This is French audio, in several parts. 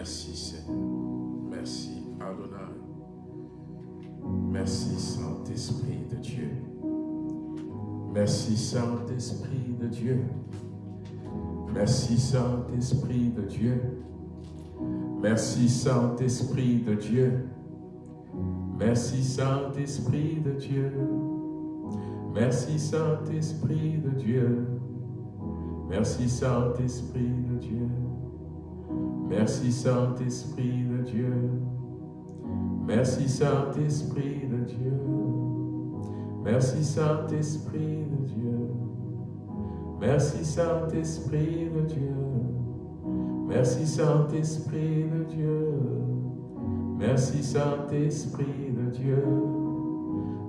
Merci Seigneur. Merci Adonai. Merci Saint-Esprit de Dieu. Merci Saint-Esprit de Dieu. Merci Saint-Esprit de Dieu. Merci Saint-Esprit de Dieu. Merci Saint-Esprit de Dieu. Merci Saint-Esprit de Dieu. Merci Saint-Esprit de Dieu. Merci Saint-Esprit de Dieu. Merci Saint-Esprit de Dieu. Merci Saint-Esprit de Dieu. Merci Saint-Esprit de Dieu. Merci Saint-Esprit de Dieu. Merci Saint-Esprit de Dieu.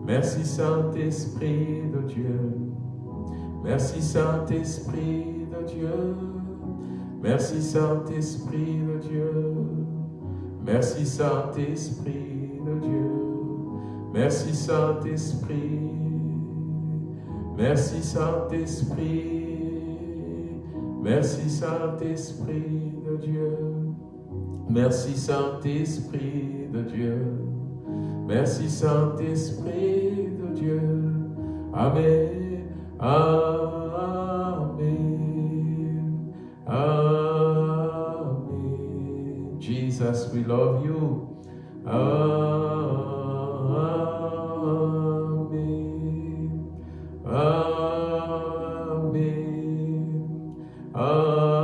Merci Saint-Esprit de Dieu. Merci Saint-Esprit de Dieu. Merci Saint-Esprit de Dieu. Merci Saint-Esprit de Dieu. Merci Saint-Esprit. Merci Saint-Esprit. Merci Saint-Esprit de Dieu. Merci Saint-Esprit de Dieu. Merci Saint-Esprit de Dieu. Amen. Amen. Amen. We love you. Amen. Amen. Amen.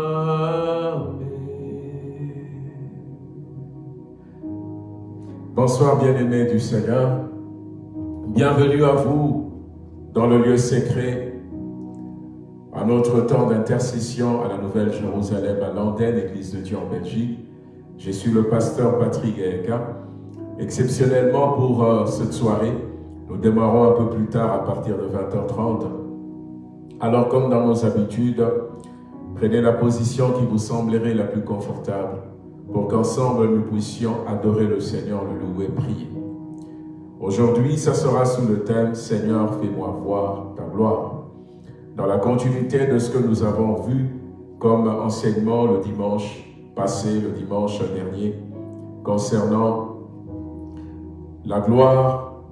Bonsoir bien-aimés du Seigneur. Bienvenue à vous dans le lieu secret, à notre temps d'intercession à la Nouvelle Jérusalem, à Landen, Église de Dieu en Belgique. Je suis le pasteur Patrick Gaëka. Exceptionnellement pour euh, cette soirée, nous démarrons un peu plus tard à partir de 20h30. Alors comme dans nos habitudes, prenez la position qui vous semblerait la plus confortable pour qu'ensemble nous puissions adorer le Seigneur, le louer, prier. Aujourd'hui, ça sera sous le thème « Seigneur, fais-moi voir ta gloire ». Dans la continuité de ce que nous avons vu comme enseignement le dimanche passé, le dimanche dernier, concernant la gloire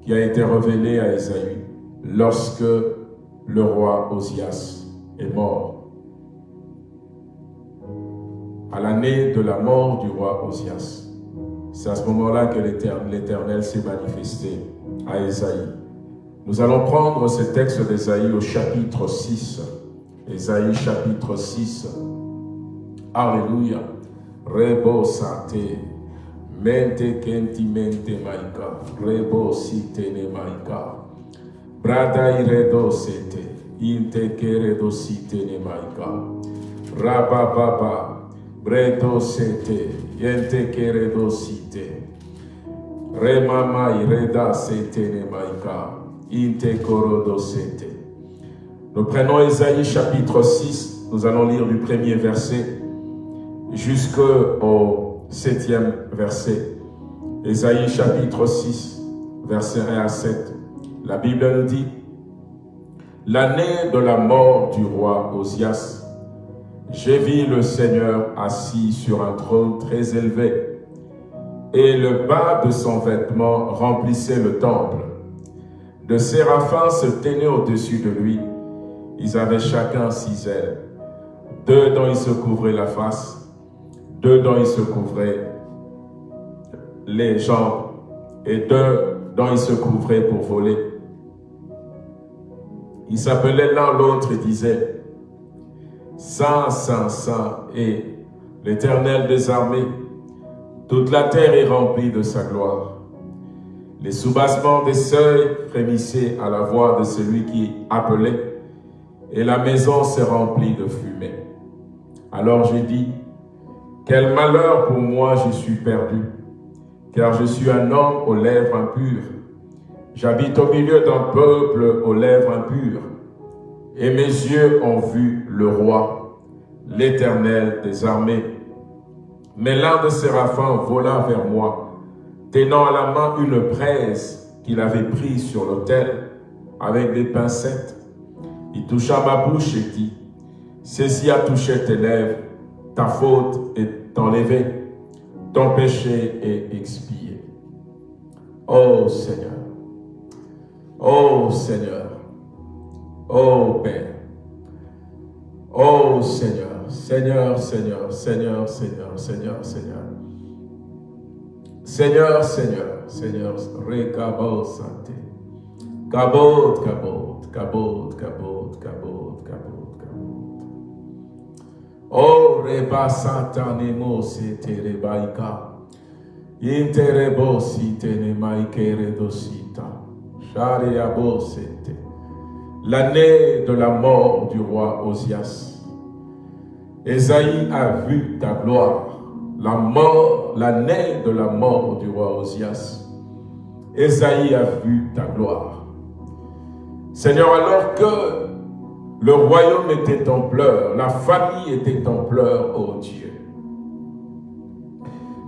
qui a été révélée à Esaü lorsque le roi Osias est mort. À l'année de la mort du roi Osias, c'est à ce moment-là que l'Éternel s'est manifesté à Esaïe. Nous allons prendre ce texte d'Esaïe au chapitre 6. Esaïe chapitre 6. Alléluia. Rebo sate. Mente kenti mente maika. Rebo sitene maika. Brada iredo sete. Inte keredo sitene maika. Rabababa. Bredo sete. Yente keredo site. Remama ireda setene maika. Inte korodo sete. Nous prenons Esaïe chapitre 6. Nous allons lire du premier verset jusqu'au septième verset. Ésaïe chapitre 6, verset 1 à 7. La Bible nous dit, L'année de la mort du roi Osias, j'ai vu le Seigneur assis sur un trône très élevé, et le bas de son vêtement remplissait le temple. De séraphins se tenaient au-dessus de lui. Ils avaient chacun six ailes. Deux dont ils se couvraient la face, deux dont ils se couvraient les jambes et deux dont ils se couvraient pour voler. Ils s'appelaient l'un l'autre et disaient Saint, Saint, Saint et l'Éternel des armées, toute la terre est remplie de sa gloire. Les soubassements des seuils frémissaient à la voix de celui qui appelait, et la maison s'est remplie de fumée. Alors j'ai dit, quel malheur pour moi, je suis perdu, car je suis un homme aux lèvres impures. J'habite au milieu d'un peuple aux lèvres impures, et mes yeux ont vu le roi, l'éternel des armées. Mais l'un de séraphins vola vers moi, tenant à la main une braise qu'il avait prise sur l'autel avec des pincettes. Il toucha ma bouche et dit, « Ceci a touché tes lèvres, ta faute est enlevé, ton péché est expié. Oh Seigneur, oh Seigneur, oh Père, oh Seigneur, Seigneur, Seigneur, Seigneur, Seigneur, Seigneur, Seigneur. Seigneur, Seigneur, Seigneur, Rekabo Santé. Kabot, kabot, kabot, Oh, reba satanemo sete rebaika. Interebo site ne maikere dosita. Shariabo sete. L'année de la mort du roi Osias. Esaïe a vu ta gloire la mort, l'année de la mort du roi Osias. Esaïe a vu ta gloire. Seigneur, alors que le royaume était en pleurs, la famille était en pleurs, oh Dieu.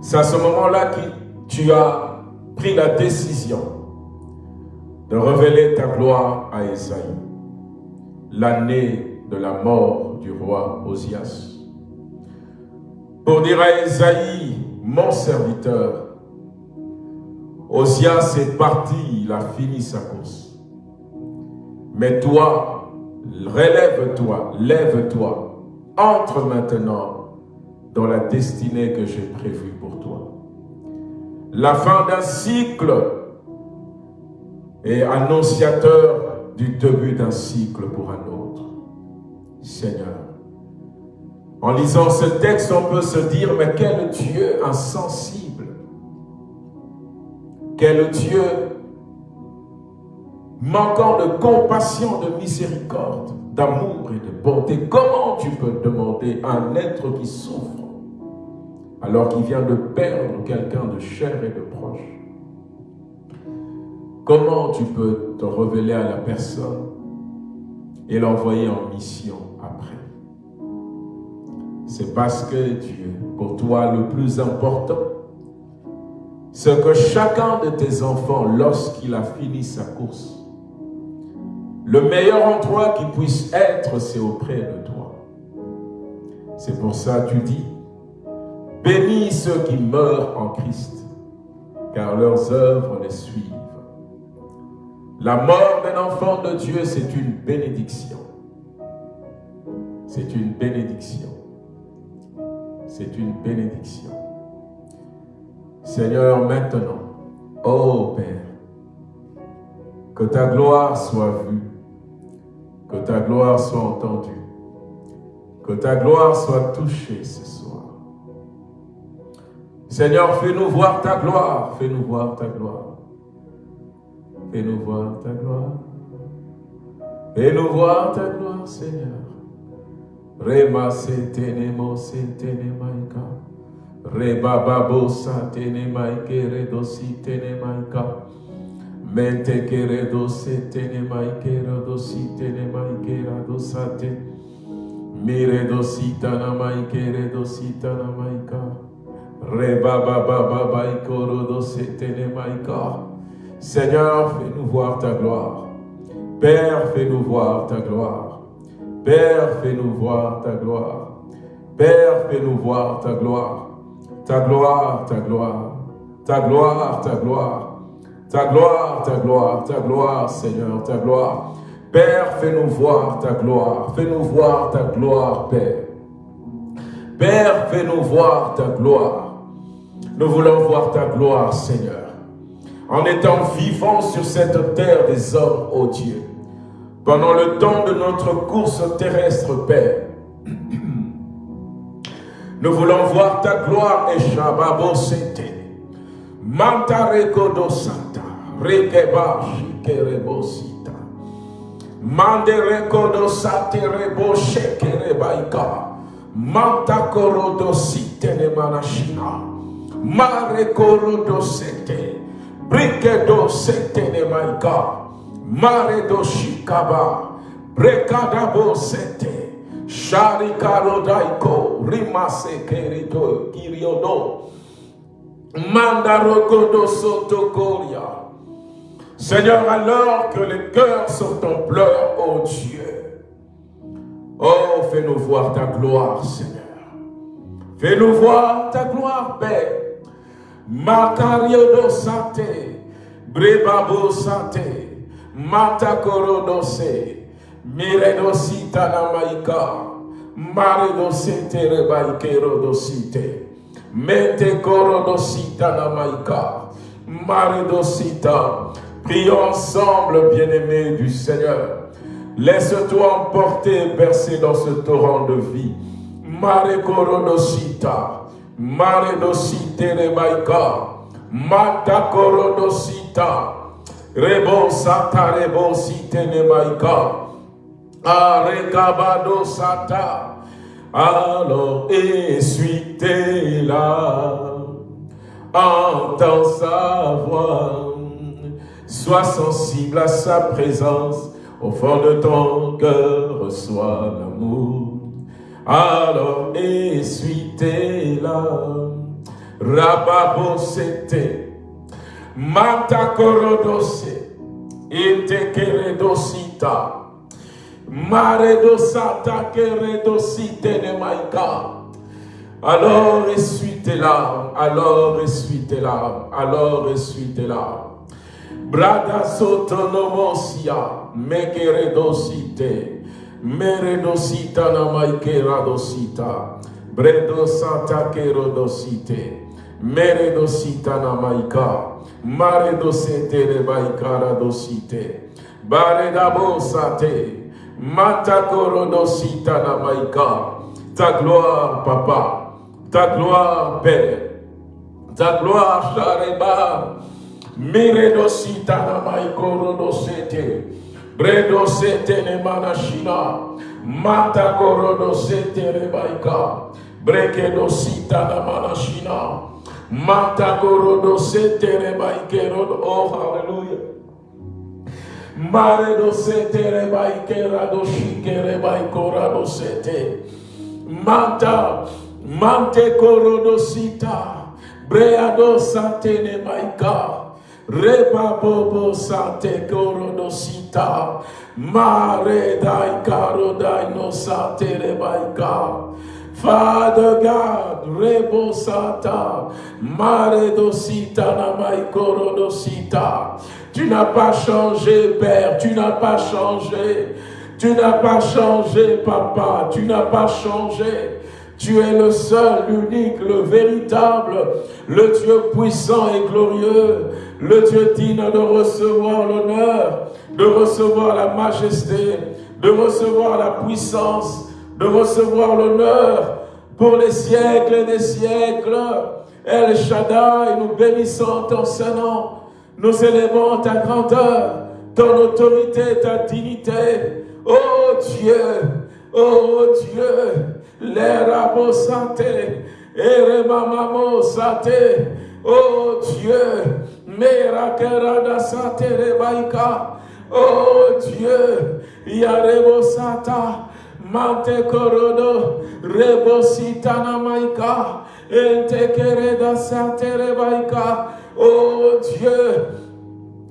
C'est à ce moment-là que tu as pris la décision de révéler ta gloire à Esaïe, l'année de la mort du roi Osias pour dire à Esaïe, mon serviteur, Osias est parti, il a fini sa course. Mais toi, relève-toi, lève-toi, entre maintenant dans la destinée que j'ai prévue pour toi. La fin d'un cycle est annonciateur du début d'un cycle pour un autre. Seigneur, en lisant ce texte, on peut se dire, mais quel Dieu insensible, quel Dieu manquant de compassion, de miséricorde, d'amour et de bonté. Comment tu peux demander à un être qui souffre alors qu'il vient de perdre quelqu'un de cher et de proche? Comment tu peux te révéler à la personne et l'envoyer en mission c'est parce que Dieu, pour toi, le plus important, c'est que chacun de tes enfants, lorsqu'il a fini sa course, le meilleur endroit qu'il puisse être, c'est auprès de toi. C'est pour ça que tu dis, bénis ceux qui meurent en Christ, car leurs œuvres les suivent. La mort d'un enfant de Dieu, c'est une bénédiction. C'est une bénédiction c'est une bénédiction. Seigneur, maintenant, ô Père, que ta gloire soit vue, que ta gloire soit entendue, que ta gloire soit touchée ce soir. Seigneur, fais-nous voir ta gloire, fais-nous voir ta gloire. Fais-nous voir ta gloire. Fais-nous voir ta gloire, Seigneur. Rema setene mo setene maika. Reba babo satene maike redo sitene Mente que redo setene maike redo sitene maike redo sate. Mire do sitana maike redo sitana maika. Reba baba baba ikoro do setene maika. Seigneur, fais-nous voir ta gloire. Père, fais-nous voir ta gloire. Père, fais-nous voir ta gloire. Père, fais-nous voir ta gloire. Ta gloire, ta gloire. Ta gloire, ta gloire. Ta gloire, ta gloire, ta gloire, Seigneur, ta gloire. Père, fais-nous voir ta gloire. Fais-nous voir ta gloire, Père. Père, fais-nous voir ta gloire. Nous voulons voir ta gloire, Seigneur. En étant vivants sur cette terre des hommes, ô Dieu pendant le temps de notre course terrestre, Père. Nous voulons voir ta gloire et Shababo Rekeba Shikerebo Sita. Mande Rekodo Sate Rebo Shekerebaika. Manta Korodo Site Ne Manashina. Mare Korodo Sete. Brikedo Sete Ne Maika. Mare doshikaba, brekadabo sete, sharikarodaiko, rimase kerito, kiriodo, mandarogodo sotokoria. Seigneur, alors que les cœurs sont en pleurs, oh Dieu, oh, fais-nous voir ta gloire, Seigneur. Fais-nous voir ta gloire, Père. Makario do sate, brebabo sate, matakoro dose, miredo sita na maika, marido sete rebaikero dosite, mente koro dosita na maika, marido sita. Prions ensemble, bien-aimés du Seigneur. Laisse-toi emporter, bercer dans ce torrent de vie. Mare korodosita, mare dosite rebaika, mata korodosita, rebo sata rebo site nemaika, arekabado sata, alors essuie-la, entends sa voix, sois sensible à sa présence, au fond de ton cœur reçois l'amour. Alors essuie-la, rababosete, matakorodose, intekeredosita, maredosata keredosite ne maika. Alors essuie tes larmes, alors essuie tes larmes, alors essuie tes larmes. Brada sotonomosia, mekeredosite, meredosita na maikeradosita, bredo santa kerodosite, meredosita na maika, maredosete rebaikaradosite, baredabosate, matakorodosita na maika, ta gloire, papa, ta gloire, Père, ta gloire, Chareba, Miredo sita na maikoro do sete. Bredo sete ne manashina. Mata koro do. Breke do sita na manashina. Mata koro do. Oh, hallelujah. Mare do sete rebaikera do shike rebaikora do sete. Manta. Mante koro do sita. Brea do sate ne maika. Reba bobo sate korodosita. Mare dai karo dai no sate rebaika. Father God, rebo sata, mare dosita na mai korodosita. Tu n'as pas changé, Père, tu n'as pas changé. Tu n'as pas changé, Papa, tu n'as pas changé. Tu es le seul, l'unique, le véritable, le Dieu puissant et glorieux, le Dieu digne de recevoir l'honneur, de recevoir la majesté, de recevoir la puissance, de recevoir l'honneur pour les siècles et des siècles. El Shaddai, nous bénissons ton Saint-Nom, nous élevons ta grandeur, ton autorité, ta dignité. Oh Dieu, oh Dieu, les sate, ere mamamo sate, oh Dieu, mera kerada sate rebaika, oh Dieu, yarebo sata, mante korodo, rebo sitana maika, ente kereda sate rebaika, oh Dieu,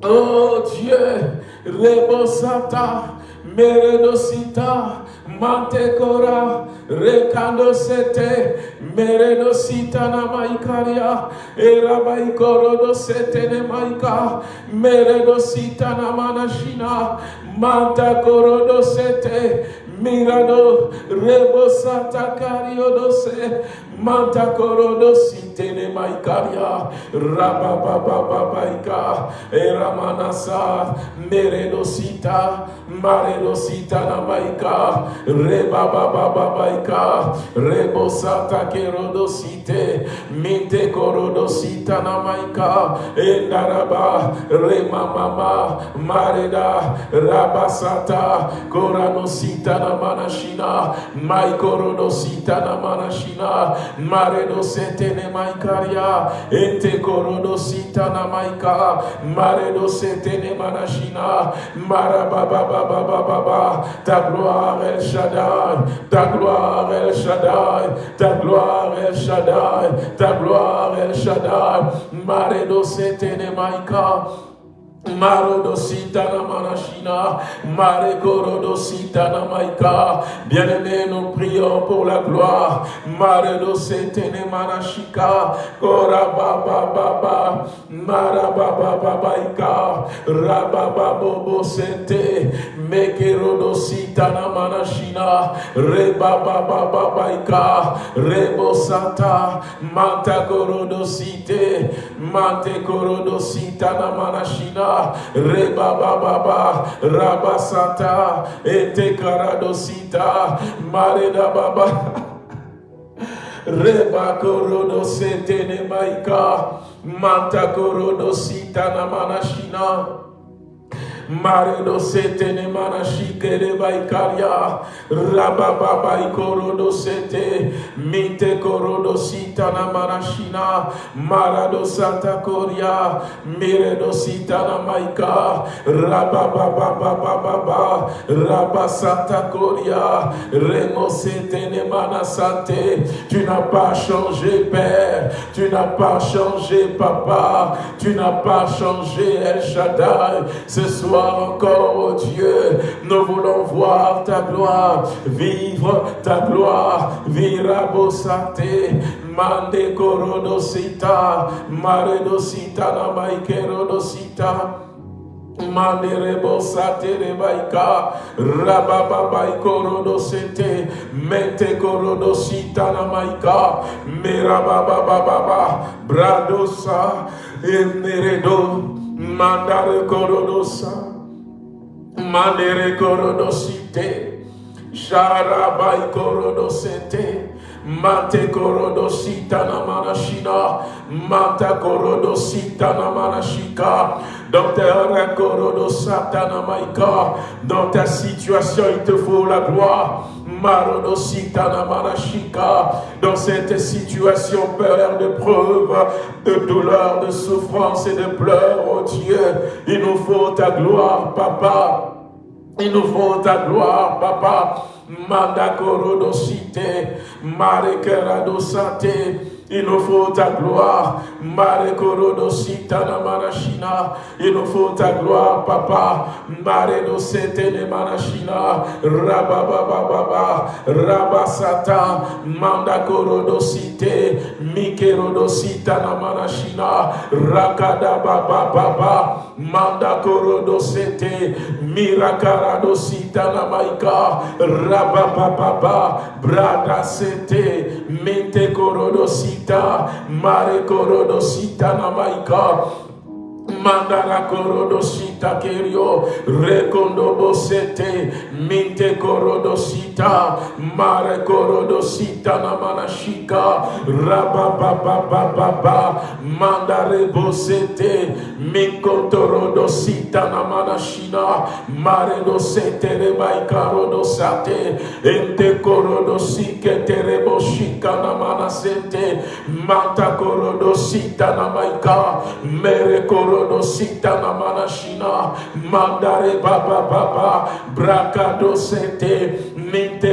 oh Dieu, rebo sata, meredosita, Mantekora, Rekando Sete, Meredo Sitana Maikaria, Erabaikoro do Sete ne Maika, Meredo Sitana Manashina, Manta Korodo Sete, Mirado, Rebo Santa Cario dose, Manta Korodo Sitene Maikaria, Rababababaika, Eramanasa, Meredo Sita, Maredo Sitana Maika, Rebabababaika, Rebo Santa Kerodo Site, Minte Korodo Sitana Maika, Endaraba, Rema Mama, Mareda, Rabasata, Korano Sitana Manashina, Maikorodo Sitana Manashina, Maredo Setene Maikaria, Ente Korodo Sitana Maika, Maredo Setene Manashina, Marabababababa, ta gloire El Shaddai, ta gloire El Shaddai, ta gloire El Shaddai, ta gloire El Shaddai, Maredo Setene Maika, Bien-aimés, nous prions pour la gloire. Maredosete Nemanashika, Korababa Baba, Marababa Babaika, Rababa Bobo Sente, Mekerodosita Namanashina, Rebaba Babaika, Rebosata, Mantakorodosite, Mantekorodosita Namanashina, Reba Baba, Rabasata, Ete Karadosita, Mareda Baba. Reba Korodo Setene Maika, Manta Korodo Sita Namanashina. Maredo setene manashike de baikaria. Rababa ikorodo sete. Minte korodo sita na manashina. Marado santa koria. Miredo sita na maika. Rababa baba baba. Rabba santa koria. Remo setene manasante. Tu n'as pas changé, Père. Tu n'as pas changé, Papa. Tu n'as pas changé, El Shaddai. Ce soir, encore, oh Dieu. Nous voulons voir ta gloire, vivre ta gloire. Virabosate, mande korodosita, maredosita na maikerodosita. Manderebo satere baika, rababa korodo sete, mente korodo sita na maika, merababa baba, bradosa, emeredo, mandare korodosa. Manere korodosite. Sharabai korodosete. Mate korodosita na manashina. Mata korodosita na manashika. Docteur korodosata na maika. Dans ta situation, il te faut la gloire. Marodosita na manashika. Dans cette situation, Père, de preuve, de douleur, de souffrance et de pleurs, oh Dieu, il nous faut ta gloire, Papa. Il nous faut ta gloire, Papa. Manda korodosite, marekerado sante. Il nous faut ta gloire. Mare korodosita na manashina. Il nous faut ta gloire, Papa. Mare do sete ne manashina. Rababababa. Rabasata. Manda korodosite. Mikerodosita na manashina. Rakada baba baba. Manda korodosete. Mirakaradosita na maika. Rabababa. Brada sete. Mente korodosita. Mare korodosita na maika. Mandara korodosita kerio rekondo bosete minte korodosita mare korodosita na manashika rabababababa mandare bosete minkotorodosita na manashina mare dosete rebai karodosate ente korodosike tereboshika na manasete manta korodosita na maika mere mandare baba baba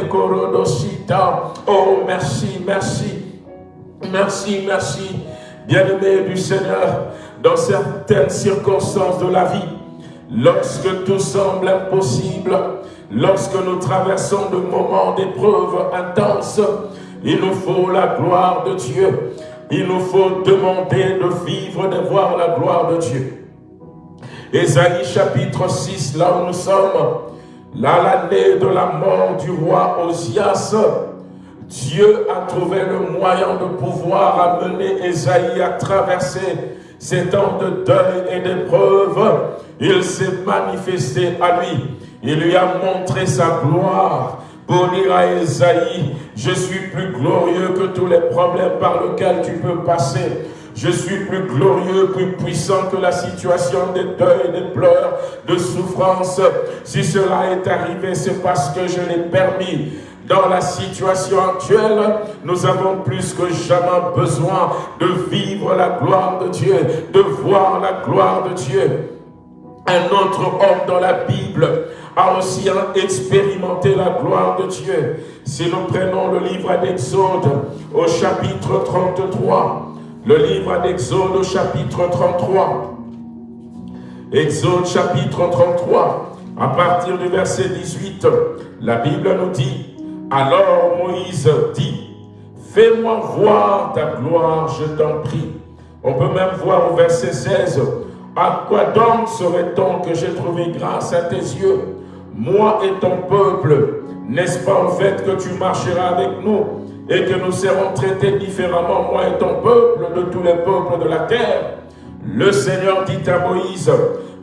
korodosita oh merci merci merci merci bien-aimé du Seigneur dans certaines circonstances de la vie lorsque tout semble impossible lorsque nous traversons de moments d'épreuves intenses il nous faut la gloire de Dieu il nous faut demander de vivre, de voir la gloire de Dieu. Ésaïe chapitre 6, là où nous sommes, là l'année de la mort du roi Osias, Dieu a trouvé le moyen de pouvoir amener Ésaïe à traverser ces temps de deuil et d'épreuve. Il s'est manifesté à lui. Il lui a montré sa gloire pour à Esaïe, je suis plus glorieux que tous les problèmes par lesquels tu peux passer. Je suis plus glorieux, plus puissant que la situation des deuils, des pleurs, de souffrance. Si cela est arrivé, c'est parce que je l'ai permis. Dans la situation actuelle, nous avons plus que jamais besoin de vivre la gloire de Dieu, de voir la gloire de Dieu. Un autre homme dans la Bible a aussi expérimenté la gloire de Dieu. Si nous prenons le livre d'Exode au chapitre 33, le livre d'Exode au chapitre 33, Exode chapitre 33, à partir du verset 18, la Bible nous dit, alors Moïse dit, fais-moi voir ta gloire, je t'en prie. On peut même voir au verset 16, à quoi donc serait-on que j'ai trouvé grâce à tes yeux, moi et ton peuple N'est-ce pas en fait que tu marcheras avec nous et que nous serons traités différemment, moi et ton peuple, de tous les peuples de la terre? Le Seigneur dit à Moïse,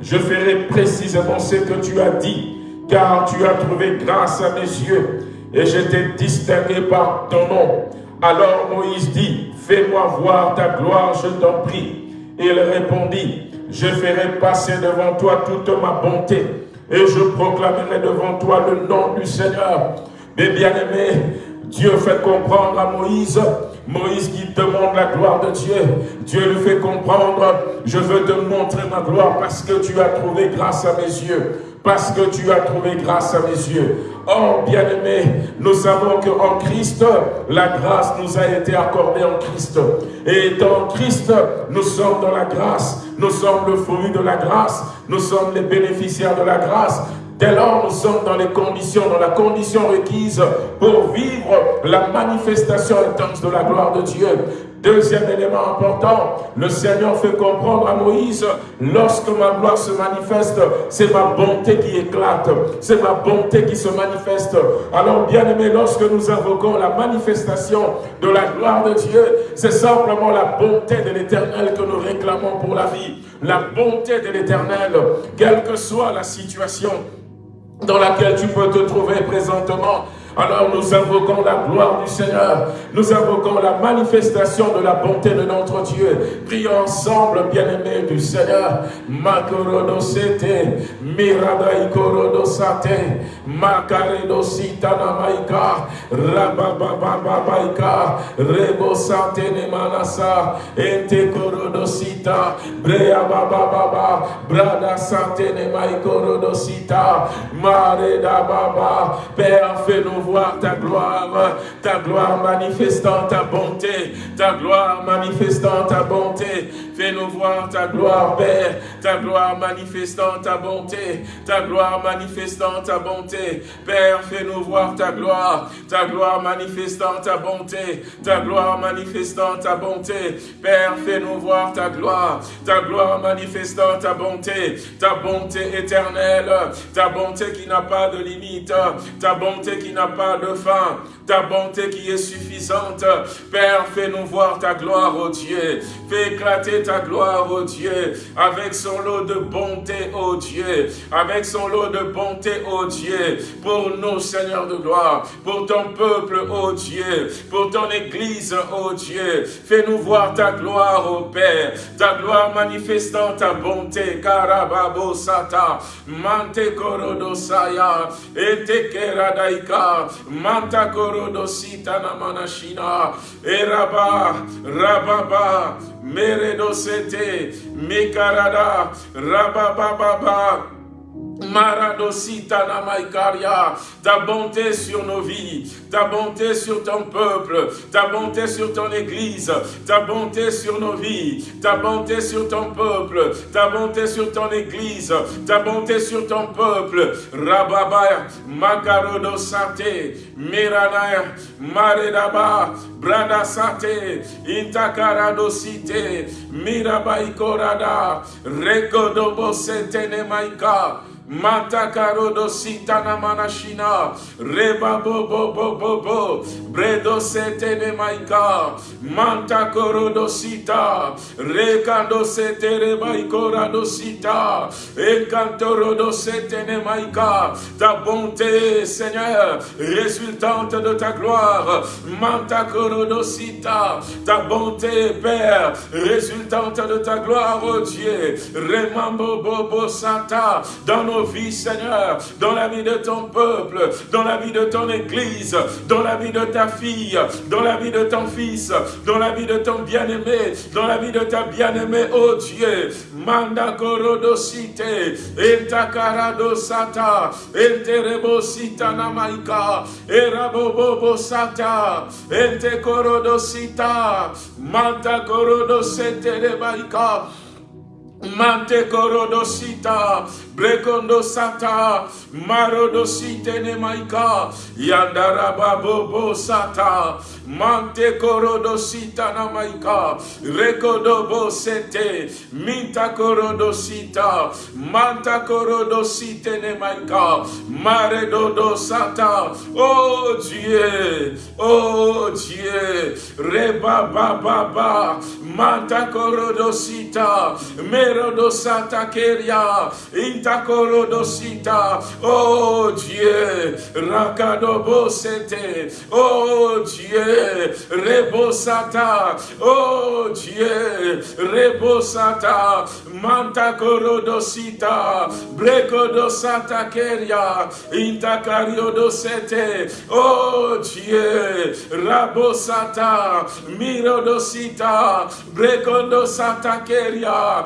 je ferai précisément ce que tu as dit, car tu as trouvé grâce à mes yeux, et je t'ai distingué par ton nom. Alors Moïse dit, fais-moi voir ta gloire, je t'en prie. Il répondit, je ferai passer devant toi toute ma bonté, et je proclamerai devant toi le nom du Seigneur. Mais bien aimé, Dieu fait comprendre à Moïse, Moïse qui demande la gloire de Dieu, Dieu lui fait comprendre, je veux te montrer ma gloire parce que tu as trouvé grâce à mes yeux parce que tu as trouvé grâce à mes yeux. Oh, bien-aimé, nous savons qu'en Christ, la grâce nous a été accordée en Christ. Et dans Christ, nous sommes dans la grâce, nous sommes le fruit de la grâce, nous sommes les bénéficiaires de la grâce. Dès lors, nous sommes dans les conditions, dans la condition requise pour vivre la manifestation intense de la gloire de Dieu. Deuxième élément important, le Seigneur fait comprendre à Moïse, lorsque ma gloire se manifeste, c'est ma bonté qui éclate, c'est ma bonté qui se manifeste. Alors bien aimé, lorsque nous invoquons la manifestation de la gloire de Dieu, c'est simplement la bonté de l'éternel que nous réclamons pour la vie. La bonté de l'éternel, quelle que soit la situation dans laquelle tu peux te trouver présentement, alors nous invoquons la gloire du Seigneur. Nous invoquons la manifestation de la bonté de notre Dieu. Prions ensemble, bien-aimés du Seigneur. Makorodo sete, miradai korodo sate, makaredo sitana maika, rababababaika, rebo sate ne manasa, ente korodo sita, brea babababa, brada sate ne maikorodo sita, mare da baba, Père, fais-nous ta gloire, ta gloire manifestant ta bonté, ta gloire manifestant ta bonté. Fais-nous voir ta gloire, Père, ta gloire manifestant ta bonté, ta gloire manifestant ta bonté. Père, fais-nous voir ta gloire, ta gloire manifestant ta bonté, ta gloire manifestant ta bonté. Père, fais-nous voir ta gloire, ta gloire manifestant ta bonté, ta bonté éternelle, ta bonté qui n'a pas de limite, ta bonté qui n'a pas de fin, ta bonté qui est suffisante. Père, fais-nous voir ta gloire, ô Dieu. Fais éclater ta gloire, ô Dieu, avec son lot de bonté, ô Dieu, avec son lot de bonté, ô Dieu, pour nous, Seigneur de gloire, pour ton peuple, ô Dieu, pour ton Église, ô Dieu. Fais-nous voir ta gloire, ô Père, ta gloire manifestant ta bonté, Karababo Sata, Mante Korodosaya, Etekeradaika, Manta Korodosita Namanashina, Eraba, Rababa, Meredosete, Mekarada, Rabababa, Maradosita Namaikaria, ta bonté sur nos vies, ta bonté sur ton peuple, ta bonté sur ton église, ta bonté sur nos vies, ta bonté sur ton peuple, ta bonté sur ton église, ta bonté sur ton peuple. Rababa, Makarodo Sate, Miranaya, Maredaba, Brada Sate, Intakarado Site, Mirabai Rekodobo Sete Nemaika, Mata karodo sitana manashina. Reba bo bo bo bo bo. Bredo sete ne maika. Manta korodo sita. Rekando sete re maikora do sita. Enkantorodo sete ne maika. Ta bonté, Seigneur, résultante de ta gloire. Manta korodo sita. Ta bonté, Père, résultante de ta gloire, oh Dieu. Remambo bobo santa. Dans nos vies, Seigneur, dans la vie de ton peuple, dans la vie de ton église, dans la vie de ta fille, dans la vie de ton fils, dans la vie de ton bien-aimé, dans la vie de ta bien-aimée, oh Dieu. Manda korodosite, entakarado sata, enterebo sita namaika, erabobobo sata, ente korodosita, manta korodosete de maika. Mante korodosita, brekondo sata, marodosite ne maika, yandaraba bobo sata, mante korodosita na maika, rekodobo sete, minta manta korodosite ne maika, mare dodo sata, oh Dieu, oh Dieu, reba ba ba ba, manta korodosita, mere Merodosata Keria, Oh Dieu, Rakadobosete, oh Dieu, Rebosata, oh Dieu, Rebosata, Mantakorodosita, Brekodosata Keria, Intakariodosete, oh Dieu, Rabosata, Mirodosita, Brekondosata Keria,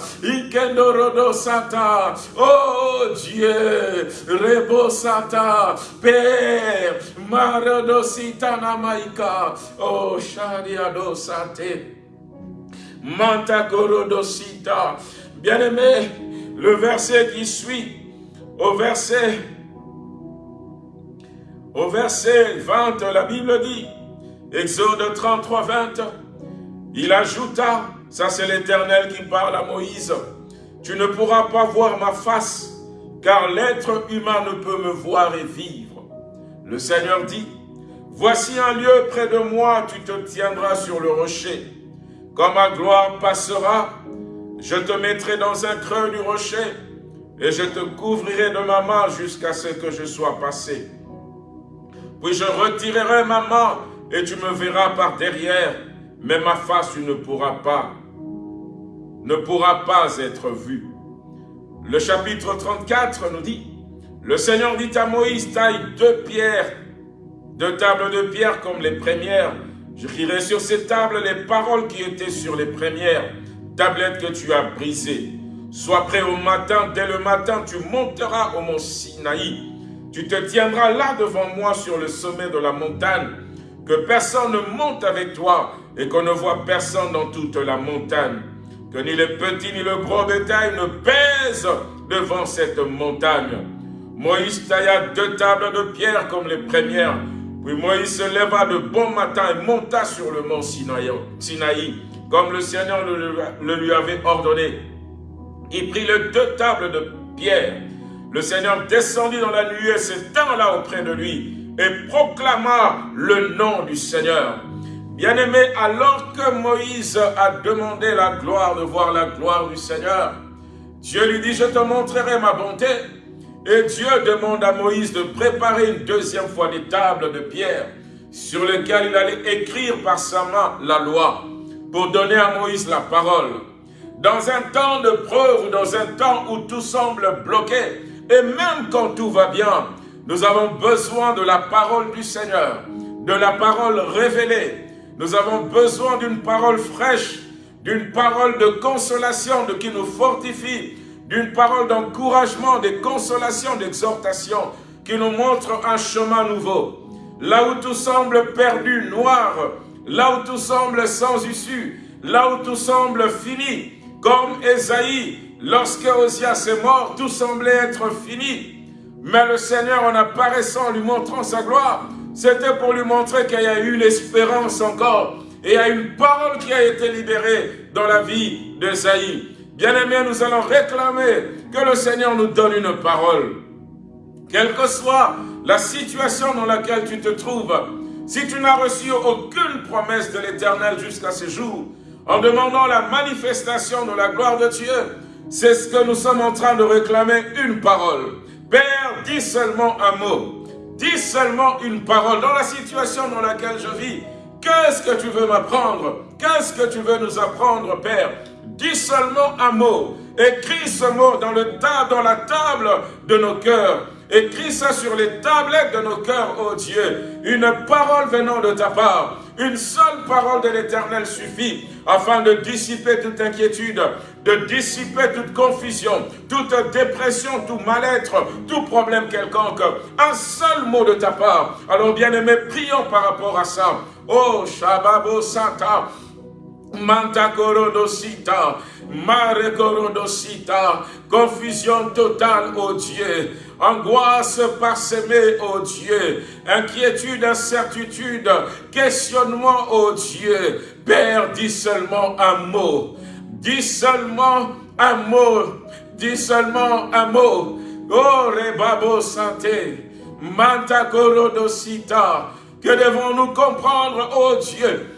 sata. Oh Dieu, Rebosata, Père, Marodosita Namaika, oh Shadiadosate, Manta Korodosita. Bien-aimé, le verset qui suit, au verset au verset 20, la Bible dit, Exode 33, 20, il ajouta, ça c'est l'Éternel qui parle à Moïse, tu ne pourras pas voir ma face, car l'être humain ne peut me voir et vivre. Le Seigneur dit, Voici un lieu près de moi, tu te tiendras sur le rocher. Quand ma gloire passera, je te mettrai dans un creux du rocher, et je te couvrirai de ma main jusqu'à ce que je sois passé. Puis je retirerai ma main, et tu me verras par derrière, mais ma face tu ne pourras pas ne pourra pas être vu. Le chapitre 34 nous dit, le Seigneur dit à Moïse, taille deux pierres, deux tables de pierre comme les premières. J'écrirai sur ces tables les paroles qui étaient sur les premières, tablettes que tu as brisées. Sois prêt au matin, dès le matin, tu monteras au mont Sinaï. Tu te tiendras là devant moi sur le sommet de la montagne, que personne ne monte avec toi et qu'on ne voit personne dans toute la montagne que ni le petit ni le gros bétail ne pèsent devant cette montagne. Moïse tailla deux tables de pierre comme les premières. Puis Moïse se leva de bon matin et monta sur le mont Sinaï, comme le Seigneur le, lui avait ordonné. Il prit les deux tables de pierre. Le Seigneur descendit dans la nuée, s'étend là auprès de lui, et proclama le nom du Seigneur. Bien-aimé, alors que Moïse a demandé la gloire, de voir la gloire du Seigneur, Dieu lui dit, je te montrerai ma bonté. Et Dieu demande à Moïse de préparer une deuxième fois des tables de pierre sur lesquelles il allait écrire par sa main la loi pour donner à Moïse la parole. Dans un temps de preuve dans un temps où tout semble bloqué, et même quand tout va bien, nous avons besoin de la parole du Seigneur, de la parole révélée, nous avons besoin d'une parole fraîche, d'une parole de consolation, de qui nous fortifie, d'une parole d'encouragement, de consolation, d'exhortation, qui nous montre un chemin nouveau. Là où tout semble perdu, noir, là où tout semble sans issue, là où tout semble fini, comme Esaïe, lorsque Osias est mort, tout semblait être fini. Mais le Seigneur, en apparaissant, lui montrant sa gloire, c'était pour lui montrer qu'il y a eu l'espérance encore. Et il y a une parole qui a été libérée dans la vie d'Esaïe. Bien-aimés, nous allons réclamer que le Seigneur nous donne une parole. Quelle que soit la situation dans laquelle tu te trouves, si tu n'as reçu aucune promesse de l'Éternel jusqu'à ce jour, en demandant la manifestation de la gloire de Dieu, c'est ce que nous sommes en train de réclamer, une parole. Père, dis seulement un mot. Dis seulement une parole dans la situation dans laquelle je vis. Qu'est-ce que tu veux m'apprendre? Qu'est-ce que tu veux nous apprendre, Père? Dis seulement un mot. Écris ce mot dans, la table de nos cœurs. Écris ça sur les tablettes de nos cœurs, ô oh Dieu. Une parole venant de ta part. Une seule parole de l'Éternel suffit afin de dissiper toute inquiétude, de dissiper toute confusion, toute dépression, tout mal-être, tout problème quelconque. Un seul mot de ta part. Alors bien-aimés, prions par rapport à ça. Oh, Shababo Santa, Manta korodosita, mare korodosita, confusion totale, ô Dieu, angoisse parsemée, ô Dieu, inquiétude, incertitude, questionnement, ô Dieu. Père, dis seulement un mot, dis seulement un mot, dis seulement un mot. Oh, rebabo santé, manta korodosita, que devons-nous comprendre, ô Dieu,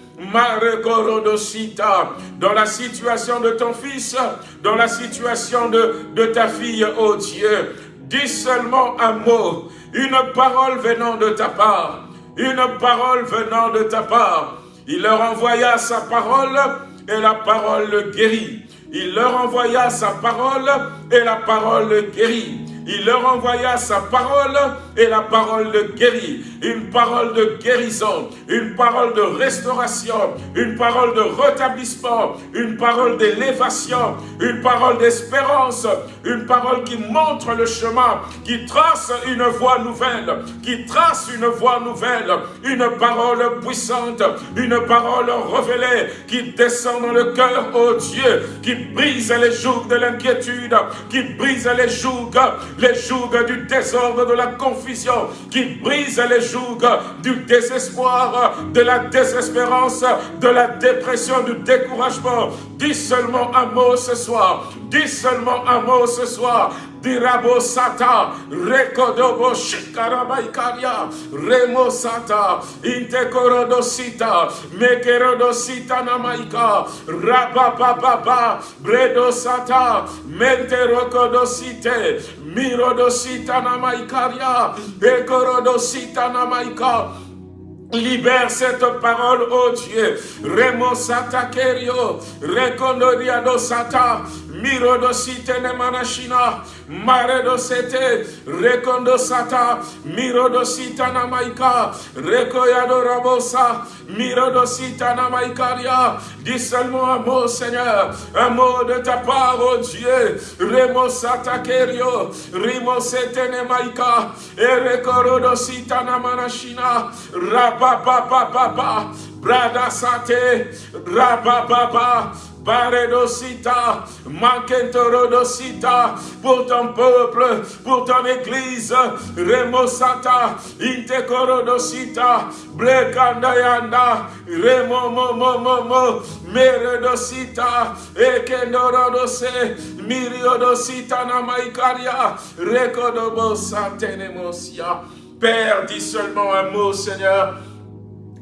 dans la situation de ton fils, dans la situation de, ta fille, oh Dieu. Dis seulement un mot, une parole venant de ta part, une parole venant de ta part. Il leur envoya sa parole et la parole le guérit. Il leur envoya sa parole et la parole le guérit. Il leur envoya sa parole et la parole de. Une parole de guérison, une parole de restauration, une parole de rétablissement, une parole d'élévation, une parole d'espérance, une parole qui montre le chemin, qui trace une voie nouvelle, qui trace une voie nouvelle, une parole puissante, une parole révélée qui descend dans le cœur, oh Dieu, qui brise les jougs de l'inquiétude, qui brise les jougs les jougs du désordre, de la confusion, qui brise les jougs du désespoir, de la désespérance, de la dépression, du découragement. Dis seulement un mot ce soir. Dis seulement un mot ce soir. Dirabo sata, rekodobo shikarabaikaria, remo sata, intekorodosita, mekerodosita namaika, rabababa, bredo sata, menterokodosite, mirodosita namaikaria, ekorodosita namaika, Libère cette parole, oh Dieu. Remo sata kerio, rekondoria sata, miro do site ne manashina, mare do sete, rekondo sata, miro do sita na maika, rekoya do rabosa, miro do sita na maikaria. Dis seulement un mot, Seigneur, un mot de ta part, oh Dieu. Remo sata kerio, rimo sete ne maika, e rekoro do sita na manashina, Rababababa, Brada Sate, Rabababa, Baredosita, Mankentorodosita, pour ton peuple, pour ton église, Remosata, Intekorodosita, Blekandayanda, Remo Momo Momo, Meredosita, Ekendorodose, Miriodosita Namaikaria, Rekodobosa Tenemosia. Père, dis seulement un mot, Seigneur.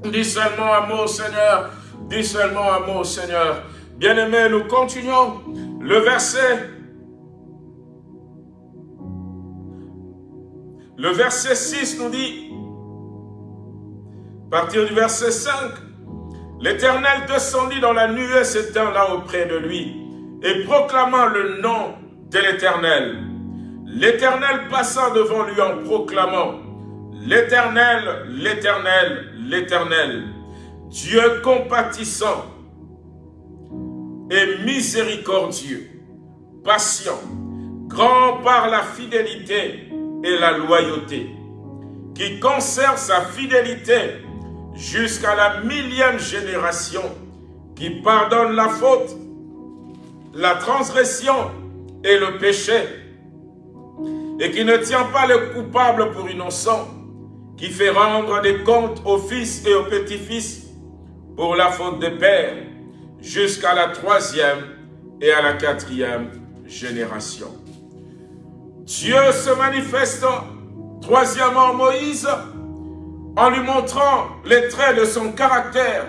Dis seulement un mot, Seigneur. Dis seulement un mot, Seigneur. Bien-aimés, nous continuons. Le verset... Le verset 6 nous dit, à partir du verset 5, L'Éternel descendit dans la nuée là auprès de lui, et proclamant le nom de l'Éternel. L'Éternel passa devant lui en proclamant, L'Éternel, l'Éternel, l'Éternel, Dieu compatissant et miséricordieux, patient, grand par la fidélité et la loyauté, qui conserve sa fidélité jusqu'à la millième génération, qui pardonne la faute, la transgression et le péché, et qui ne tient pas le coupable pour innocent, qui fait rendre des comptes aux fils et aux petits-fils pour la faute des pères, jusqu'à la troisième et à la quatrième génération. Dieu se manifeste troisièmement Moïse en lui montrant les traits de son caractère.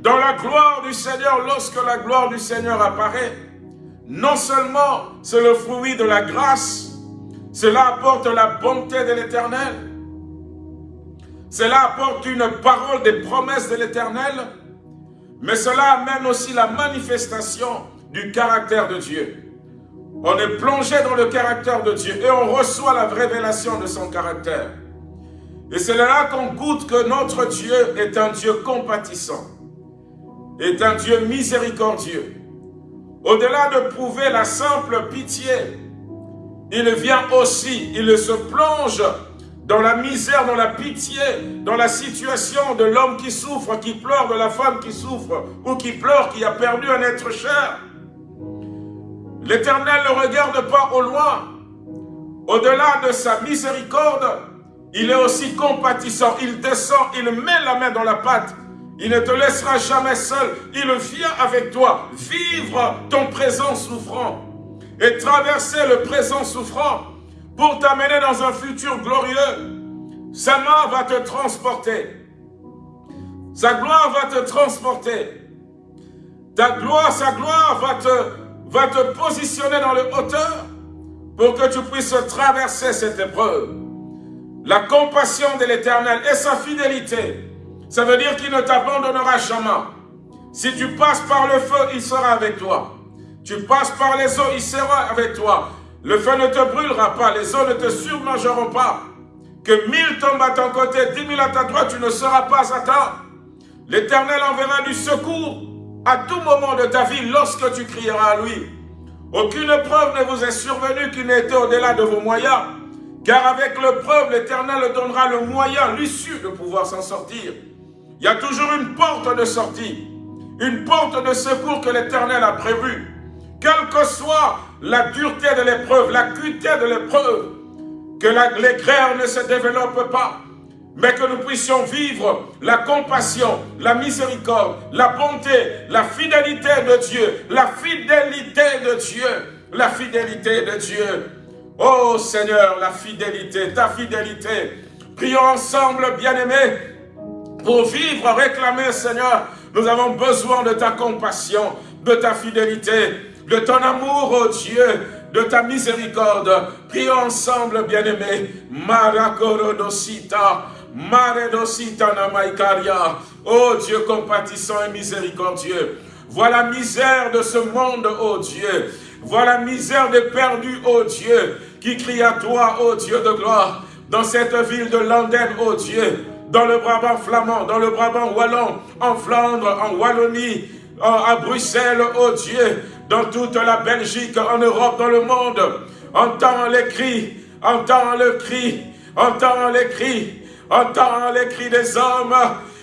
Dans la gloire du Seigneur, lorsque la gloire du Seigneur apparaît, non seulement c'est le fruit de la grâce, cela apporte la bonté de l'Éternel, cela apporte une parole des promesses de l'Éternel, mais cela amène aussi la manifestation du caractère de Dieu. On est plongé dans le caractère de Dieu et on reçoit la révélation de son caractère. Et c'est là qu'on goûte que notre Dieu est un Dieu compatissant, est un Dieu miséricordieux. Au-delà de prouver la simple pitié, il vient aussi, il se plonge dans la misère, dans la pitié, dans la situation de l'homme qui souffre, qui pleure, de la femme qui souffre, ou qui pleure, qui a perdu un être cher. L'Éternel ne regarde pas au loin. Au-delà de sa miséricorde, il est aussi compatissant. Il descend, il met la main dans la pâte. Il ne te laissera jamais seul. Il vient avec toi vivre ton présent souffrant et traverser le présent souffrant pour t'amener dans un futur glorieux. Sa main va te transporter. Sa gloire va te transporter. Ta gloire, sa gloire va te, va te positionner dans le hauteur pour que tu puisses traverser cette épreuve. La compassion de l'Éternel et sa fidélité, ça veut dire qu'il ne t'abandonnera jamais. Si tu passes par le feu, il sera avec toi. Tu passes par les eaux, il sera avec toi. Le feu ne te brûlera pas, les eaux ne te surmangeront pas. Que mille tombent à ton côté, dix mille à ta droite, tu ne seras pas atteint. L'Éternel enverra du secours à tout moment de ta vie lorsque tu crieras à lui. Aucune preuve ne vous est survenue qui n'ait été au-delà de vos moyens. Car avec preuve, l'Éternel donnera le moyen, l'issue de pouvoir s'en sortir. Il y a toujours une porte de sortie, une porte de secours que l'Éternel a prévue. Quelle que soit la dureté de l'épreuve, l'acuité de l'épreuve, que grèves ne se développent pas, mais que nous puissions vivre la compassion, la miséricorde, la bonté, la fidélité de Dieu, la fidélité de Dieu, la fidélité de Dieu. Oh Seigneur, la fidélité, ta fidélité. Prions ensemble, bien-aimés, pour vivre, réclamer, Seigneur, nous avons besoin de ta compassion, de ta fidélité, de ton amour, oh Dieu, de ta miséricorde. Prions ensemble, bien-aimés. Marakorodosita, Maredosita namaikaria. Oh Dieu compatissant et miséricordieux. Voilà la misère de ce monde, oh Dieu. Voilà la misère des perdus, oh Dieu, qui crie à toi, oh Dieu de gloire, dans cette ville de London, oh Dieu, dans le Brabant flamand, dans le Brabant wallon, en Flandre, en Wallonie, à Bruxelles, oh Dieu, dans toute la Belgique, en Europe, dans le monde. Entends les cris, entends le cri, entends les cris, entends les cris des hommes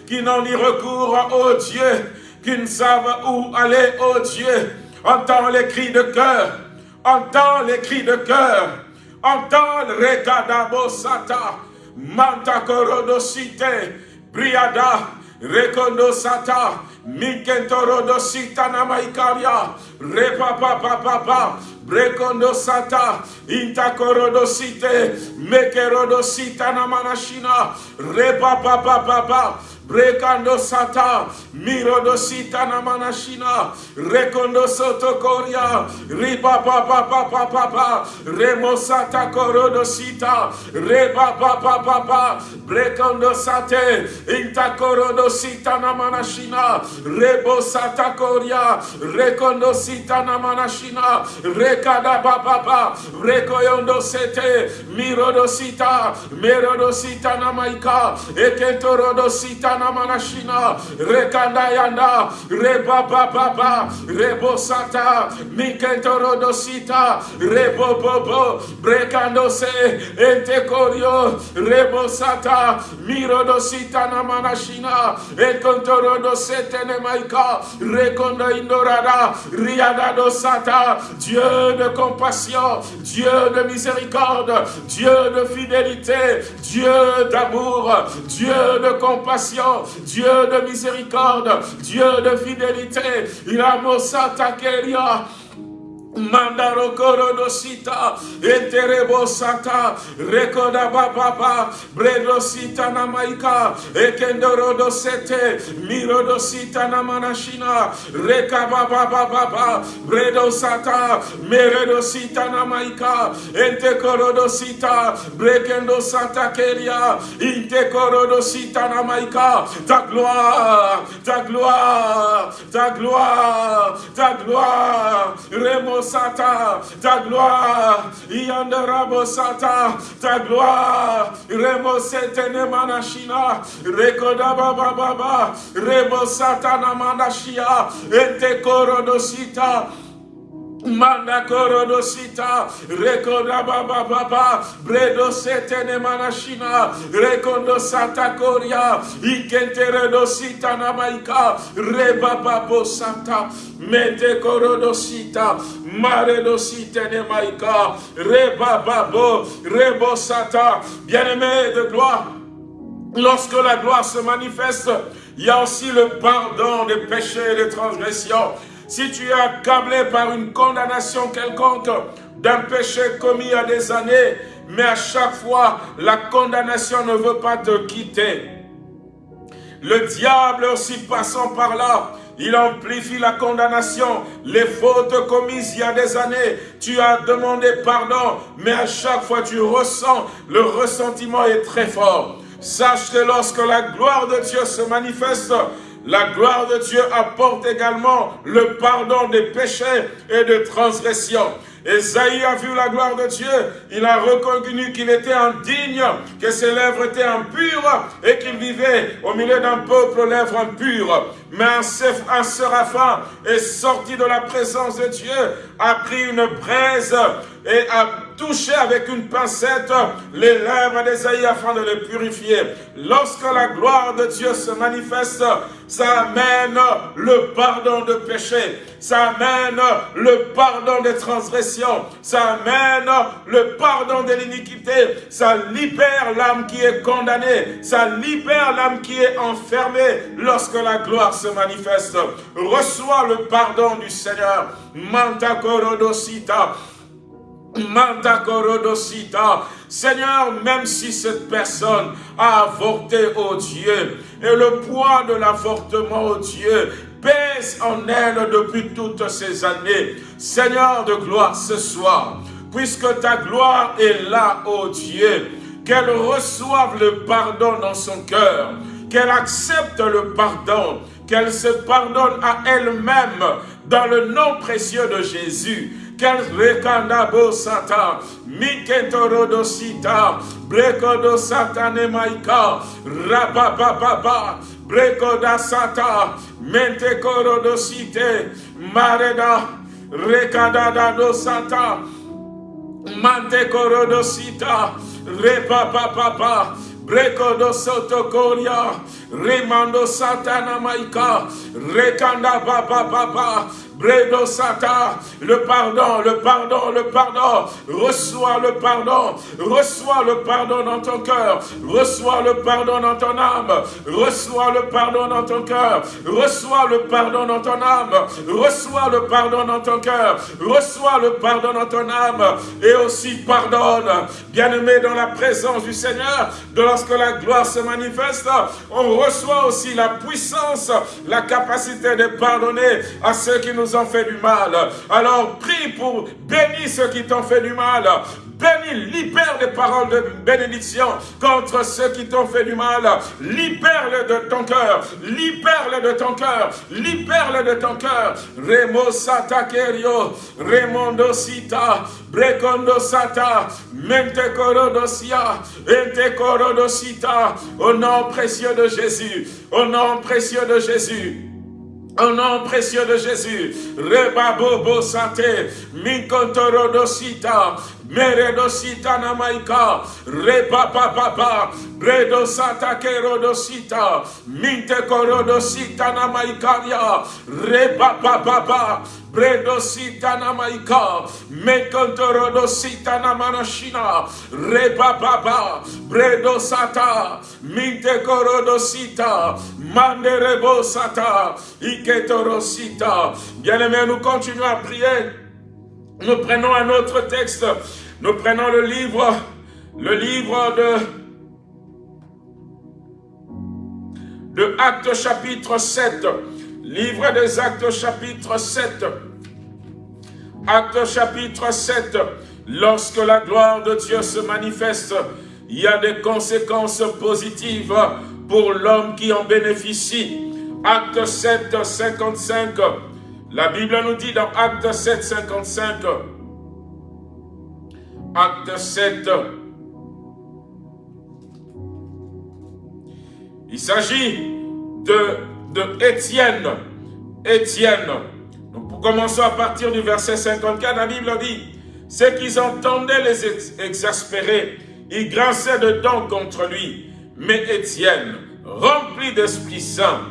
qui n'ont ni recours, oh Dieu, qui ne savent où aller, oh Dieu. Entends les cris de cœur, entends les cris de cœur, entends le recadabo sata, manta briada, sata, Mikentoro sita namaikaria. Repa papa papa. Brekondo sata. Intakoro site. Mekero sita namanashina. Repa papa papa. Brekando sata, mirodo sita na manashina, rekondo soto koria, ripa pa pa pa pa pa pa, remo sata korodo sita, reba pa pa pa pa, brekondo sate, inta korodo sita na manashina, rebo sata koria, rekondo manashina, rekada pa pa pa, rekoyondo sete, mirodo sita, merodo sita na maika, ekentorodo sita Rekana manashina, rekanda yanda, reba baba, rebo sata, dosita, rebo bobo, brekando se, ente korio, rebo sata, miro dosita na manashina, ekontoro dosete ne maika, rekondo indorada, riada dosata, Dieu de compassion, Dieu de miséricorde, Dieu de fidélité, Dieu d'amour, Dieu de compassion, Dieu de miséricorde, Dieu de fidélité. Il a Keria. Mandaro korodosita, enterebo sata, rekoda baba, bredosita namaika, ekendoro sete, mirodosita namanashina, reka baba baba, bredosata, meredosita namaika, ente korodosita, brekendo santa keria, inte korodosita namaika, ta gloire, ta gloire, ta gloire, ta gloire, remos Ta gloire, Yandarabo Sata, ta gloire, Remo Setene Manashina, Rekoda Baba Remo Sata Namanashia, Ente Korodosita, Manda korodosita, rekoda baba bredo setene manashina, rekondo santa koria, ikentere dosita namaika, rebaba santa, mete korodosita, mare dosita ne maika, rebababo, rebo sata, bien-aimé de gloire, lorsque la gloire se manifeste, il y a aussi le pardon des péchés et des transgressions. Si tu es accablé par une condamnation quelconque d'un péché commis il y a des années, mais à chaque fois, la condamnation ne veut pas te quitter. Le diable aussi passant par là, il amplifie la condamnation, les fautes commises il y a des années. Tu as demandé pardon, mais à chaque fois tu ressens, le ressentiment est très fort. Sache que lorsque la gloire de Dieu se manifeste, la gloire de Dieu apporte également le pardon des péchés et des transgressions. Esaïe a vu la gloire de Dieu, il a reconnu qu'il était indigne, que ses lèvres étaient impures et qu'il vivait au milieu d'un peuple aux lèvres impures. Mais un, séraphin est sorti de la présence de Dieu, a pris une braise et a touché avec une pincette les lèvres d'Esaïe afin de les purifier. Lorsque la gloire de Dieu se manifeste, ça amène le pardon de péché, ça amène le pardon des transgressions, ça amène le pardon de l'iniquité, ça libère l'âme qui est condamnée, ça libère l'âme qui est enfermée lorsque la gloire se manifeste. Reçois le pardon du Seigneur. Manta korodosita. Seigneur, même si cette personne a avorté, oh Dieu, et le poids de l'avortement, oh Dieu, pèse en elle depuis toutes ces années. Seigneur de gloire, ce soir, puisque ta gloire est là, oh Dieu, qu'elle reçoive le pardon dans son cœur, qu'elle accepte le pardon, qu'elle se pardonne à elle-même dans le nom précieux de Jésus. Qu'elle recandabo sata, mikentorodo sita, brekodo satane maika, rabababa, brekoda sata, mente korodo site, mareda, rekadada do sata, mante korodo sita, repapapapa, brekodo sotokoria, Remando Satana Maika, Rekanda Baba Baba, Bredo le pardon, le pardon, le pardon, reçois le pardon, reçois le pardon dans ton cœur, reçois le pardon dans ton âme, reçois le pardon dans ton cœur, reçois le pardon dans ton âme, reçois le pardon dans ton cœur, reçois le pardon dans ton âme, et aussi pardonne, bien-aimé dans la présence du Seigneur, de lorsque la gloire se manifeste, on reçoit aussi la puissance, la capacité de pardonner à ceux qui nous ont fait du mal. Alors prie pour bénir ceux qui t'ont fait du mal. Bénis, libère les paroles de bénédiction contre ceux qui t'ont fait du mal. Libère-le de ton cœur. Libère-le de ton cœur. Libère-le de ton cœur. Remo sata kerio. Remondo sita. Brekondo sata. Mente korodosia. Ente korodosita. Au nom précieux de Jésus. Au nom précieux de Jésus. Au nom précieux de Jésus, Rebabobo Santé, Minkontorodosita, Meredosita Namaika, Rebababa, Bredo Santa Kerodosita, Minte Korodosita Namaikaria, Rebababa, Bredo sita maika, mekontorodo sita reba baba, bredo sata, minte korodo sita, manderebo sata, iketoro sita. Bien-aimés, nous continuons à prier. Nous prenons un autre texte. Nous prenons le livre, le livre de de Actes chapitre 7. Livre des Actes chapitre 7. Acte chapitre 7, lorsque la gloire de Dieu se manifeste, il y a des conséquences positives pour l'homme qui en bénéficie. Acte 7, 55, la Bible nous dit dans Acte 7, 55, Acte 7, il s'agit de, de Étienne, Étienne, Nous commençons à partir du verset 54, la Bible dit, « C'est qu'ils entendaient les exaspérer, ils grinçaient de dents contre lui. Mais Étienne, rempli d'Esprit Saint,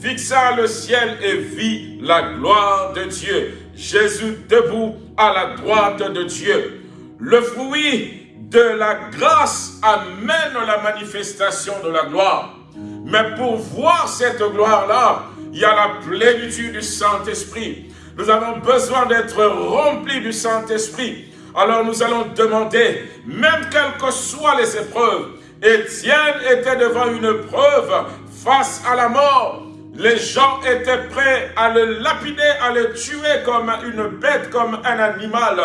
fixa le ciel et vit la gloire de Dieu. Jésus debout à la droite de Dieu. Le fruit de la grâce amène la manifestation de la gloire. Mais pour voir cette gloire-là, il y a la plénitude du Saint-Esprit. Nous avons besoin d'être remplis du Saint-Esprit. Alors nous allons demander, même quelles que soient les épreuves, Étienne était devant une preuve face à la mort. Les gens étaient prêts à le lapider, à le tuer comme une bête, comme un animal.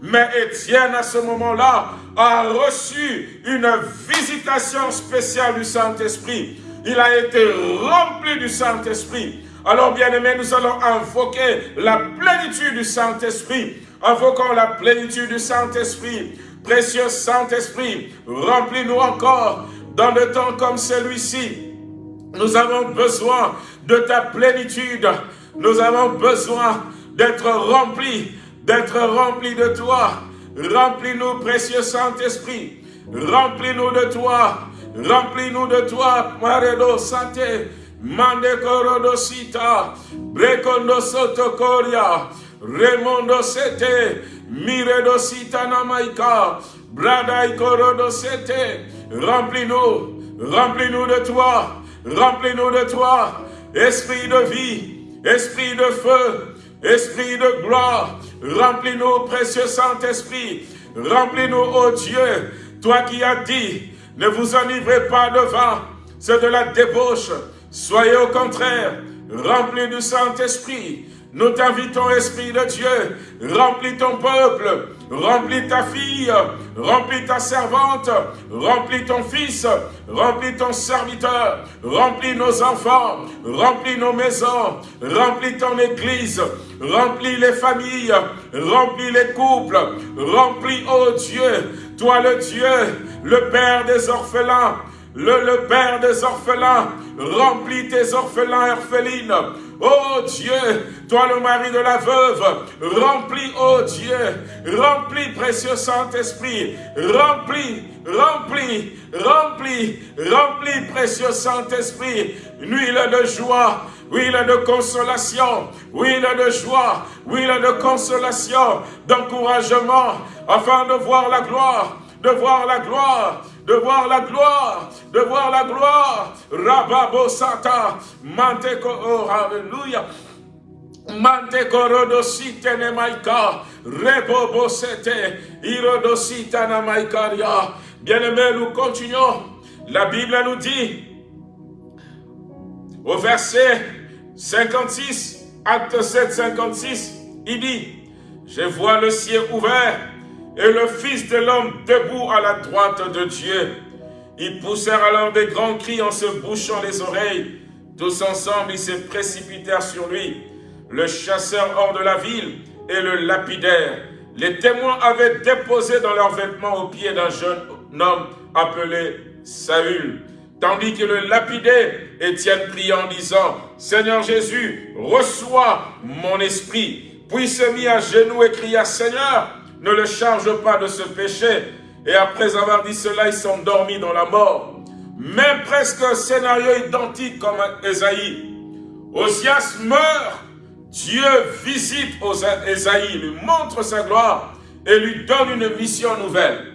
Mais Étienne, à ce moment-là, a reçu une visitation spéciale du Saint-Esprit. Il a été rempli du Saint-Esprit. Alors, bien aimé, nous allons invoquer la plénitude du Saint-Esprit. Invoquons la plénitude du Saint-Esprit. Précieux Saint-Esprit, remplis-nous encore dans le temps comme celui-ci. Nous avons besoin de ta plénitude. Nous avons besoin d'être remplis, d'être remplis de toi. Remplis-nous, précieux Saint-Esprit. Remplis-nous de toi. Remplis-nous de toi, Maredo Santé. Mande Korodosita. Brekondo Sotokoria. Remondo Sete. Miredo Namaika. Brada Korodo Sete. Remplis-nous. Remplis-nous de toi. Remplis-nous de toi. Esprit de vie. Esprit de feu. Esprit de gloire. Remplis-nous, précieux Saint-Esprit. Remplis-nous, ô Dieu. Toi qui as dit, ne vous enivrez pas de vin, c'est de la débauche. Soyez au contraire remplis du Saint-Esprit. Nous t'invitons, Esprit de Dieu, remplis ton peuple, remplis ta fille, remplis ta servante, remplis ton fils, remplis ton serviteur, remplis nos enfants, remplis nos maisons, remplis ton église, remplis les familles, remplis les couples, remplis, oh Dieu, toi le Dieu, le Père des orphelins, le, le Père des orphelins, remplis tes orphelins et orphelines, Oh Dieu, toi le mari de la veuve, remplis, oh Dieu, remplis, précieux Saint-Esprit, remplis, remplis, remplis, remplis, précieux Saint-Esprit, huile de joie, huile de consolation, huile de joie, huile de consolation, d'encouragement, afin de voir la gloire, de voir la gloire, de voir la gloire, de voir la gloire. Rababo Sata, Manteko, oh, Alléluia. Manteko Rodosite Nemaika, Rebobo Sete, Irodosita Namaikaria. Bien-aimés, nous continuons. La Bible nous dit, au verset 56, acte 7, 56, il dit, je vois le ciel ouvert et le Fils de l'homme debout à la droite de Dieu. Ils poussèrent alors des grands cris en se bouchant les oreilles. Tous ensemble, ils se précipitèrent sur lui. Le chasseur hors de la ville et le lapidaire. Les témoins avaient déposé dans leurs vêtements au pied d'un jeune homme appelé Saül. Tandis que le lapidaire, Étienne pria en disant, « Seigneur Jésus, reçois mon esprit. » Puis se mit à genoux et cria, « Seigneur, ne le charge pas de ce péché. Et après avoir dit cela, ils sont dormis dans la mort. Même presque un scénario identique comme Esaïe. Osias meurt, Dieu visite Esaïe, lui montre sa gloire et lui donne une mission nouvelle.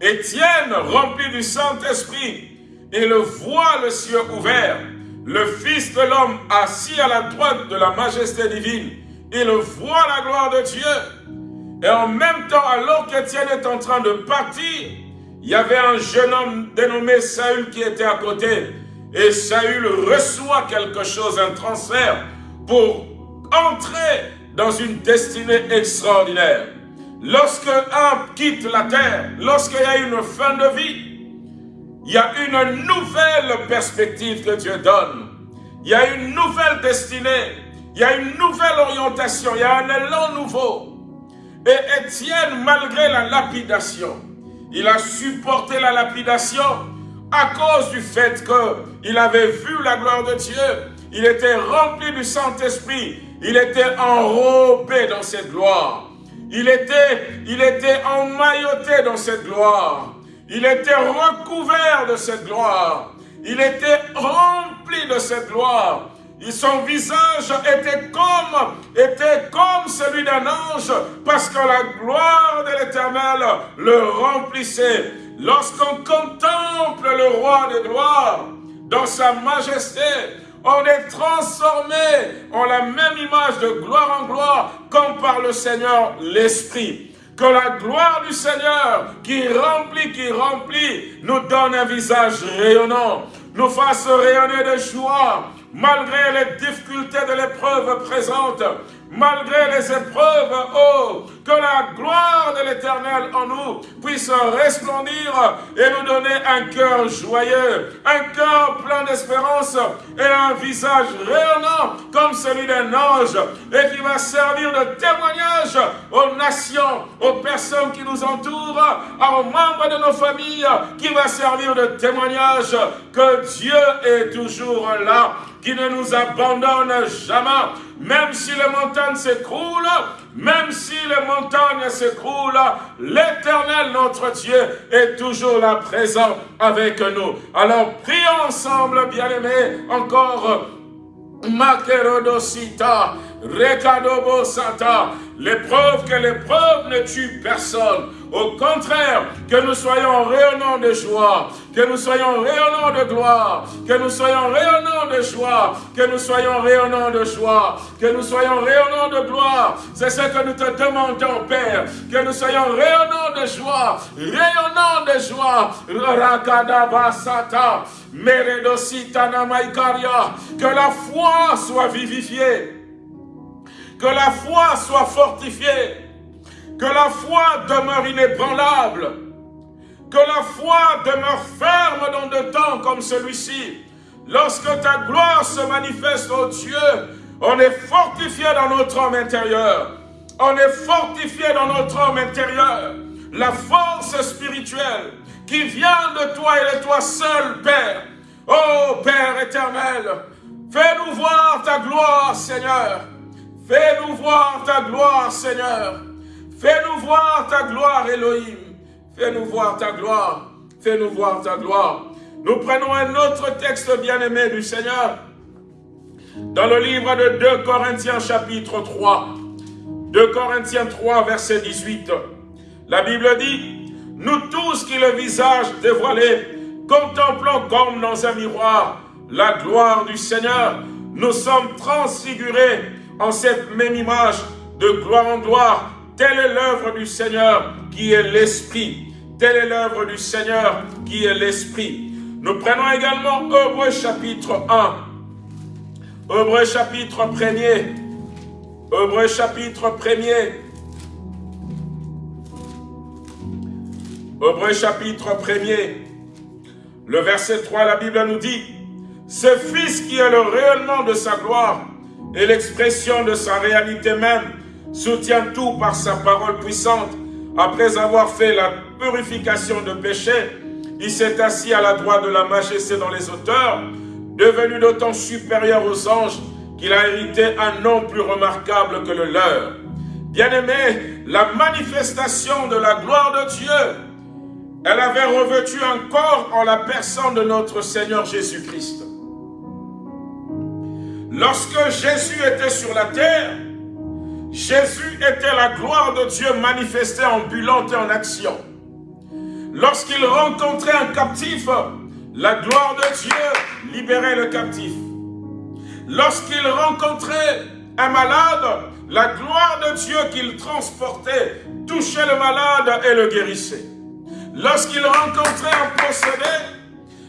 Étienne, rempli du Saint-Esprit, il voit le ciel ouvert, le Fils de l'homme assis à la droite de la majesté divine. Il voit la gloire de Dieu. Et en même temps, alors qu'Étienne est en train de partir, il y avait un jeune homme dénommé Saül qui était à côté. Et Saül reçoit quelque chose, un transfert, pour entrer dans une destinée extraordinaire. Lorsque un quitte la terre, lorsqu'il y a une fin de vie, il y a une nouvelle perspective que Dieu donne. Il y a une nouvelle destinée. Il y a une nouvelle orientation. Il y a un élan nouveau. Et Étienne, malgré la lapidation, il a supporté la lapidation à cause du fait qu'il avait vu la gloire de Dieu. Il était rempli du Saint-Esprit. Il était enrobé dans cette gloire. Il était, il était emmailloté dans cette gloire. Il était recouvert de cette gloire. Il était rempli de cette gloire. Son visage était comme, était comme celui d'un ange, parce que la gloire de l'Éternel le remplissait. Lorsqu'on contemple le roi des gloires dans sa majesté, on est transformé en la même image de gloire en gloire, comme par le Seigneur l'Esprit. Que la gloire du Seigneur qui remplit, qui remplit, nous donne un visage rayonnant, nous fasse rayonner de joie, malgré les difficultés de l'épreuve présente, malgré les épreuves, oh, que la gloire de l'Éternel en nous puisse resplendir et nous donner un cœur joyeux, un cœur plein d'espérance et un visage rayonnant comme celui d'un ange et qui va servir de témoignage aux nations, aux personnes qui nous entourent, aux membres de nos familles, qui va servir de témoignage que Dieu est toujours là qui ne nous abandonne jamais, même si les montagnes s'écroulent, même si les montagnes s'écroulent, l'éternel notre Dieu est toujours là présent avec nous. Alors prions ensemble, bien-aimés, encore Makerodosita, Rekadobosata, l'épreuve que l'épreuve ne tue personne. Au contraire, que nous soyons rayonnants de joie, que nous soyons rayonnants de gloire, que nous soyons rayonnants de joie, que nous soyons rayonnants de joie, que nous soyons rayonnants de gloire. C'est ce que nous te demandons, Père, que nous soyons rayonnants de joie, rayonnants de joie. Que la foi soit vivifiée, que la foi soit fortifiée, que la foi demeure inébranlable. Que la foi demeure ferme dans de temps comme celui-ci. Lorsque ta gloire se manifeste, au Dieu, on est fortifié dans notre homme intérieur. On est fortifié dans notre homme intérieur. La force spirituelle qui vient de toi et de toi seul, Père. Oh Père éternel, fais-nous voir ta gloire, Seigneur. Fais-nous voir ta gloire, Seigneur. Fais-nous voir ta gloire, Elohim. Fais-nous voir ta gloire. Fais-nous voir ta gloire. Nous prenons un autre texte bien-aimé du Seigneur. Dans le livre de 2 Corinthiens chapitre 3. 2 Corinthiens 3 verset 18. La Bible dit, Nous tous qui le visage dévoilé, contemplons comme dans un miroir la gloire du Seigneur, nous sommes transfigurés en cette même image de gloire en gloire Telle est l'œuvre du Seigneur qui est l'Esprit. Telle est l'œuvre du Seigneur qui est l'Esprit. Nous prenons également Hébreu chapitre 1. Hébreu chapitre 1er. Hébreu chapitre 1er. Hébreu chapitre 1er. Le verset 3, la Bible nous dit, Ce Fils qui est le rayonnement de sa gloire et l'expression de sa réalité même, soutient tout par sa parole puissante. Après avoir fait la purification de péché, il s'est assis à la droite de la majesté dans les auteurs, devenu d'autant supérieur aux anges qu'il a hérité un nom plus remarquable que le leur. Bien-aimé, la manifestation de la gloire de Dieu, elle avait revêtu un corps en la personne de notre Seigneur Jésus-Christ. Lorsque Jésus était sur la terre, Jésus était la gloire de Dieu manifestée, ambulante et en action. Lorsqu'il rencontrait un captif, la gloire de Dieu libérait le captif. Lorsqu'il rencontrait un malade, la gloire de Dieu qu'il transportait touchait le malade et le guérissait. Lorsqu'il rencontrait un possédé,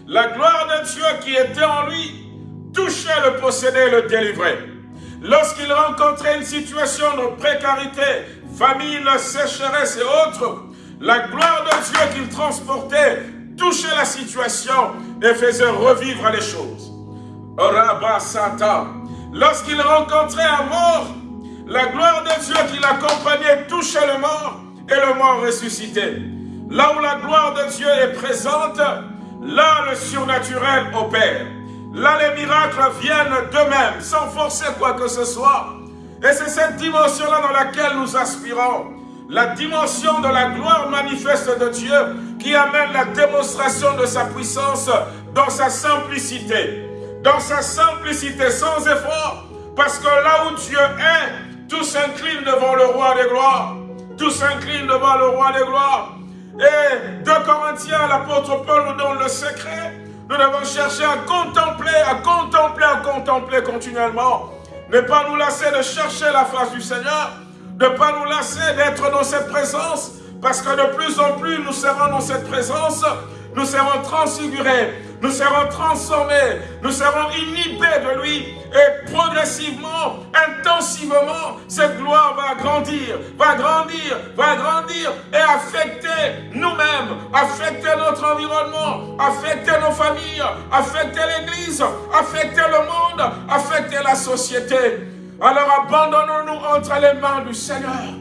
la gloire de Dieu qui était en lui touchait le possédé et le délivrait. Lorsqu'il rencontrait une situation de précarité, famine, sécheresse et autres, la gloire de Dieu qu'il transportait touchait la situation et faisait revivre les choses. Lorsqu'il rencontrait un mort, la gloire de Dieu qui l'accompagnait touchait le mort et le mort ressuscitait. Là où la gloire de Dieu est présente, là le surnaturel opère. Là, les miracles viennent d'eux-mêmes, sans forcer quoi que ce soit. Et c'est cette dimension-là dans laquelle nous aspirons. La dimension de la gloire manifeste de Dieu qui amène la démonstration de sa puissance dans sa simplicité. Dans sa simplicité, sans effort. Parce que là où Dieu est, tout s'incline devant le roi des gloires. Tout s'incline devant le roi des gloires. Et de Corinthiens, l'apôtre Paul nous donne le secret. Nous devons chercher à contempler, à contempler, à contempler continuellement. Ne pas nous lasser de chercher la face du Seigneur. Ne pas nous lasser d'être dans cette présence. Parce que de plus en plus, nous serons dans cette présence. Nous serons transfigurés nous serons transformés, nous serons inhibés de lui et progressivement, intensivement, cette gloire va grandir, va grandir, va grandir et affecter nous-mêmes, affecter notre environnement, affecter nos familles, affecter l'Église, affecter le monde, affecter la société. Alors abandonnons-nous entre les mains du Seigneur.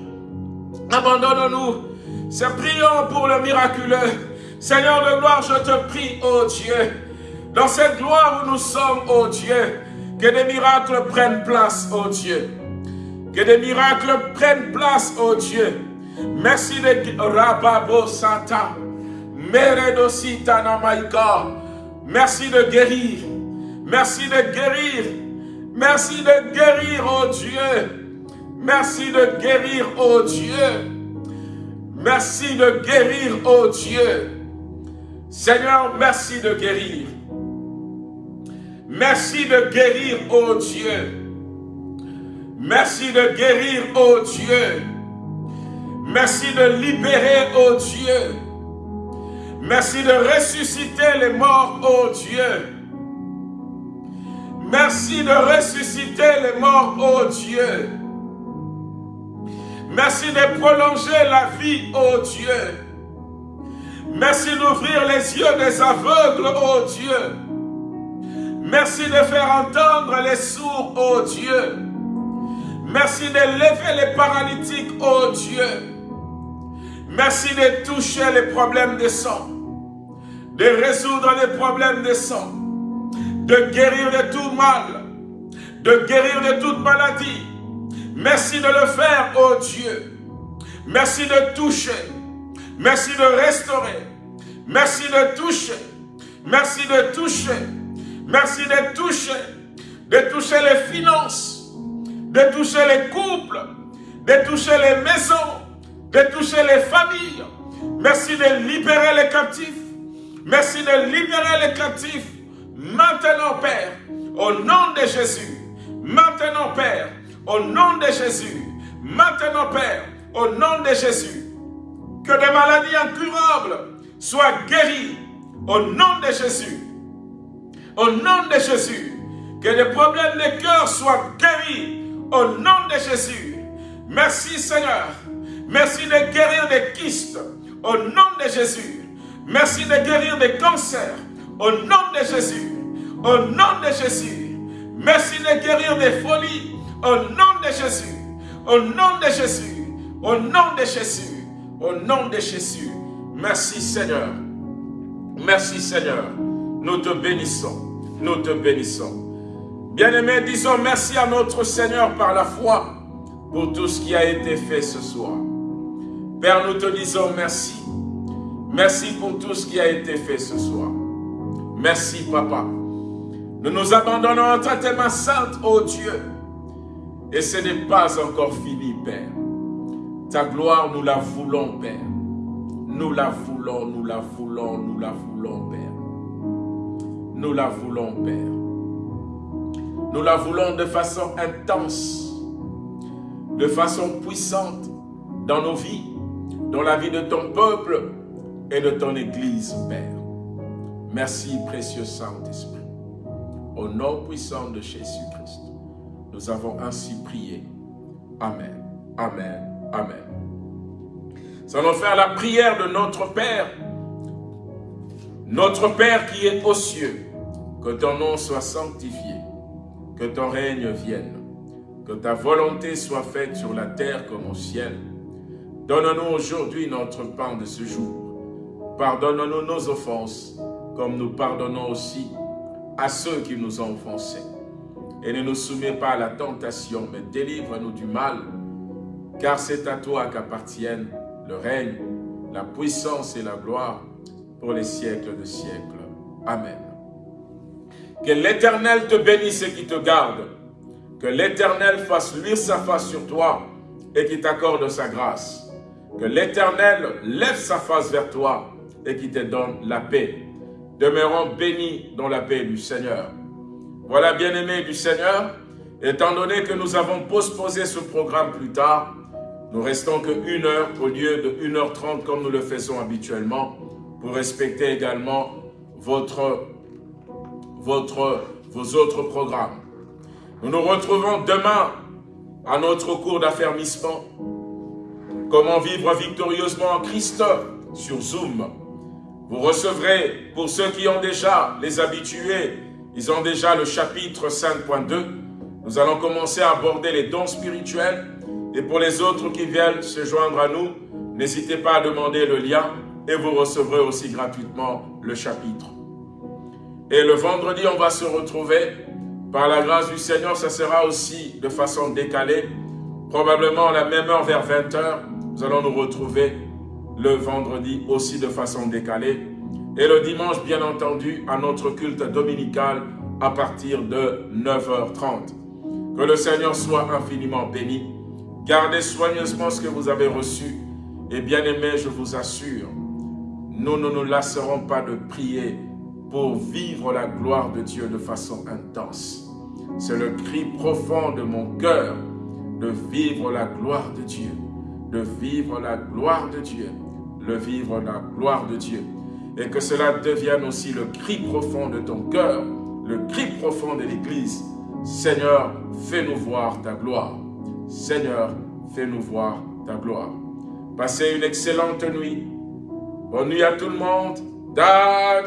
Abandonnons-nous. C'est prions pour le miraculeux. Seigneur de gloire, je te prie, ô Dieu, dans cette gloire où nous sommes, ô Dieu, que des miracles prennent place, ô Dieu. Que des miracles prennent place, ô Dieu. Merci de Rababo Santa. Merci de guérir. Merci de guérir. Merci de guérir, ô Dieu. Merci de guérir, ô Dieu. Merci de guérir, ô Dieu. Seigneur, merci de guérir. Merci de guérir, ô Dieu. Merci de guérir, ô Dieu. Merci de libérer, ô Dieu. Merci de ressusciter les morts, ô Dieu. Merci de ressusciter les morts, ô Dieu. Merci de prolonger la vie, ô Dieu. Merci d'ouvrir les yeux des aveugles, ô Dieu. Merci de faire entendre les sourds, ô Dieu. Merci de lever les paralytiques, ô Dieu. Merci de toucher les problèmes de sang. De résoudre les problèmes de sang. De guérir de tout mal. De guérir de toute maladie. Merci de le faire, ô Dieu. Merci de toucher. Merci de restaurer. Merci de toucher. Merci de toucher. Merci de toucher. De toucher les finances. De toucher les couples. De toucher les maisons. De toucher les familles. Merci de libérer les captifs. Merci de libérer les captifs. Maintenant, Père, au nom de Jésus. Maintenant, Père, au nom de Jésus. Maintenant, Père, au nom de Jésus que des maladies incurables soient guéries au nom de Jésus. Au nom de Jésus. Que des problèmes de cœur soient guéris au nom de Jésus. Merci Seigneur. Merci de guérir des kystes au nom de Jésus. Merci de guérir des cancers au nom de Jésus. Au nom de Jésus. Merci de guérir des folies au nom de Jésus. Au nom de Jésus. Au nom de Jésus. Au nom de Jésus, merci Seigneur. Merci Seigneur. Nous te bénissons. Nous te bénissons. Bien-aimés, disons merci à notre Seigneur par la foi pour tout ce qui a été fait ce soir. Père, nous te disons merci. Merci pour tout ce qui a été fait ce soir. Merci, Papa. Nous nous abandonnons entre tes mains saintes, ô Dieu. Et ce n'est pas encore fini, Père. Ta gloire, nous la voulons, Père. Nous la voulons, nous la voulons, nous la voulons, Père. Nous la voulons, Père. Nous la voulons de façon intense, de façon puissante dans nos vies, dans la vie de ton peuple et de ton Église, Père. Merci, précieux Saint-Esprit. Au nom puissant de Jésus-Christ, nous avons ainsi prié. Amen. Amen. Amen. Nous faire la prière de notre Père. Notre Père qui est aux cieux, que ton nom soit sanctifié, que ton règne vienne, que ta volonté soit faite sur la terre comme au ciel. Donne-nous aujourd'hui notre pain de ce jour. Pardonne-nous nos offenses, comme nous pardonnons aussi à ceux qui nous ont offensés. et ne nous soumets pas à la tentation, mais délivre-nous du mal, car c'est à toi qu'appartiennent le règne, la puissance et la gloire pour les siècles de siècles. Amen. Que l'Éternel te bénisse et qui te garde. Que l'Éternel fasse luire sa face sur toi et qui t'accorde sa grâce. Que l'Éternel lève sa face vers toi et qui te donne la paix. Demeurons bénis dans la paix du Seigneur. Voilà, bien-aimés du Seigneur, étant donné que nous avons postposé ce programme plus tard, nous restons que une heure au lieu de 1h30 comme nous le faisons habituellement pour respecter également votre, votre, vos autres programmes. Nous nous retrouvons demain à notre cours d'affermissement. Comment vivre victorieusement en Christ sur Zoom. Vous recevrez, pour ceux qui ont déjà les habitués, ils ont déjà le chapitre 5.2. Nous allons commencer à aborder les dons spirituels. Et pour les autres qui viennent se joindre à nous, n'hésitez pas à demander le lien et vous recevrez aussi gratuitement le chapitre. Et le vendredi, on va se retrouver. Par la grâce du Seigneur, ça sera aussi de façon décalée. Probablement à la même heure, vers 20h, nous allons nous retrouver le vendredi aussi de façon décalée. Et le dimanche, bien entendu, à notre culte dominical à partir de 9h30. Que le Seigneur soit infiniment béni. Gardez soigneusement ce que vous avez reçu. Et bien aimé, je vous assure, nous ne nous lasserons pas de prier pour vivre la gloire de Dieu de façon intense. C'est le cri profond de mon cœur de vivre la gloire de Dieu, de vivre la gloire de Dieu, le vivre la gloire de Dieu et que cela devienne aussi le cri profond de ton cœur, le cri profond de l'Église. Seigneur, fais-nous voir ta gloire. Seigneur, fais-nous voir ta gloire. Passez une excellente nuit. Bonne nuit à tout le monde. Dag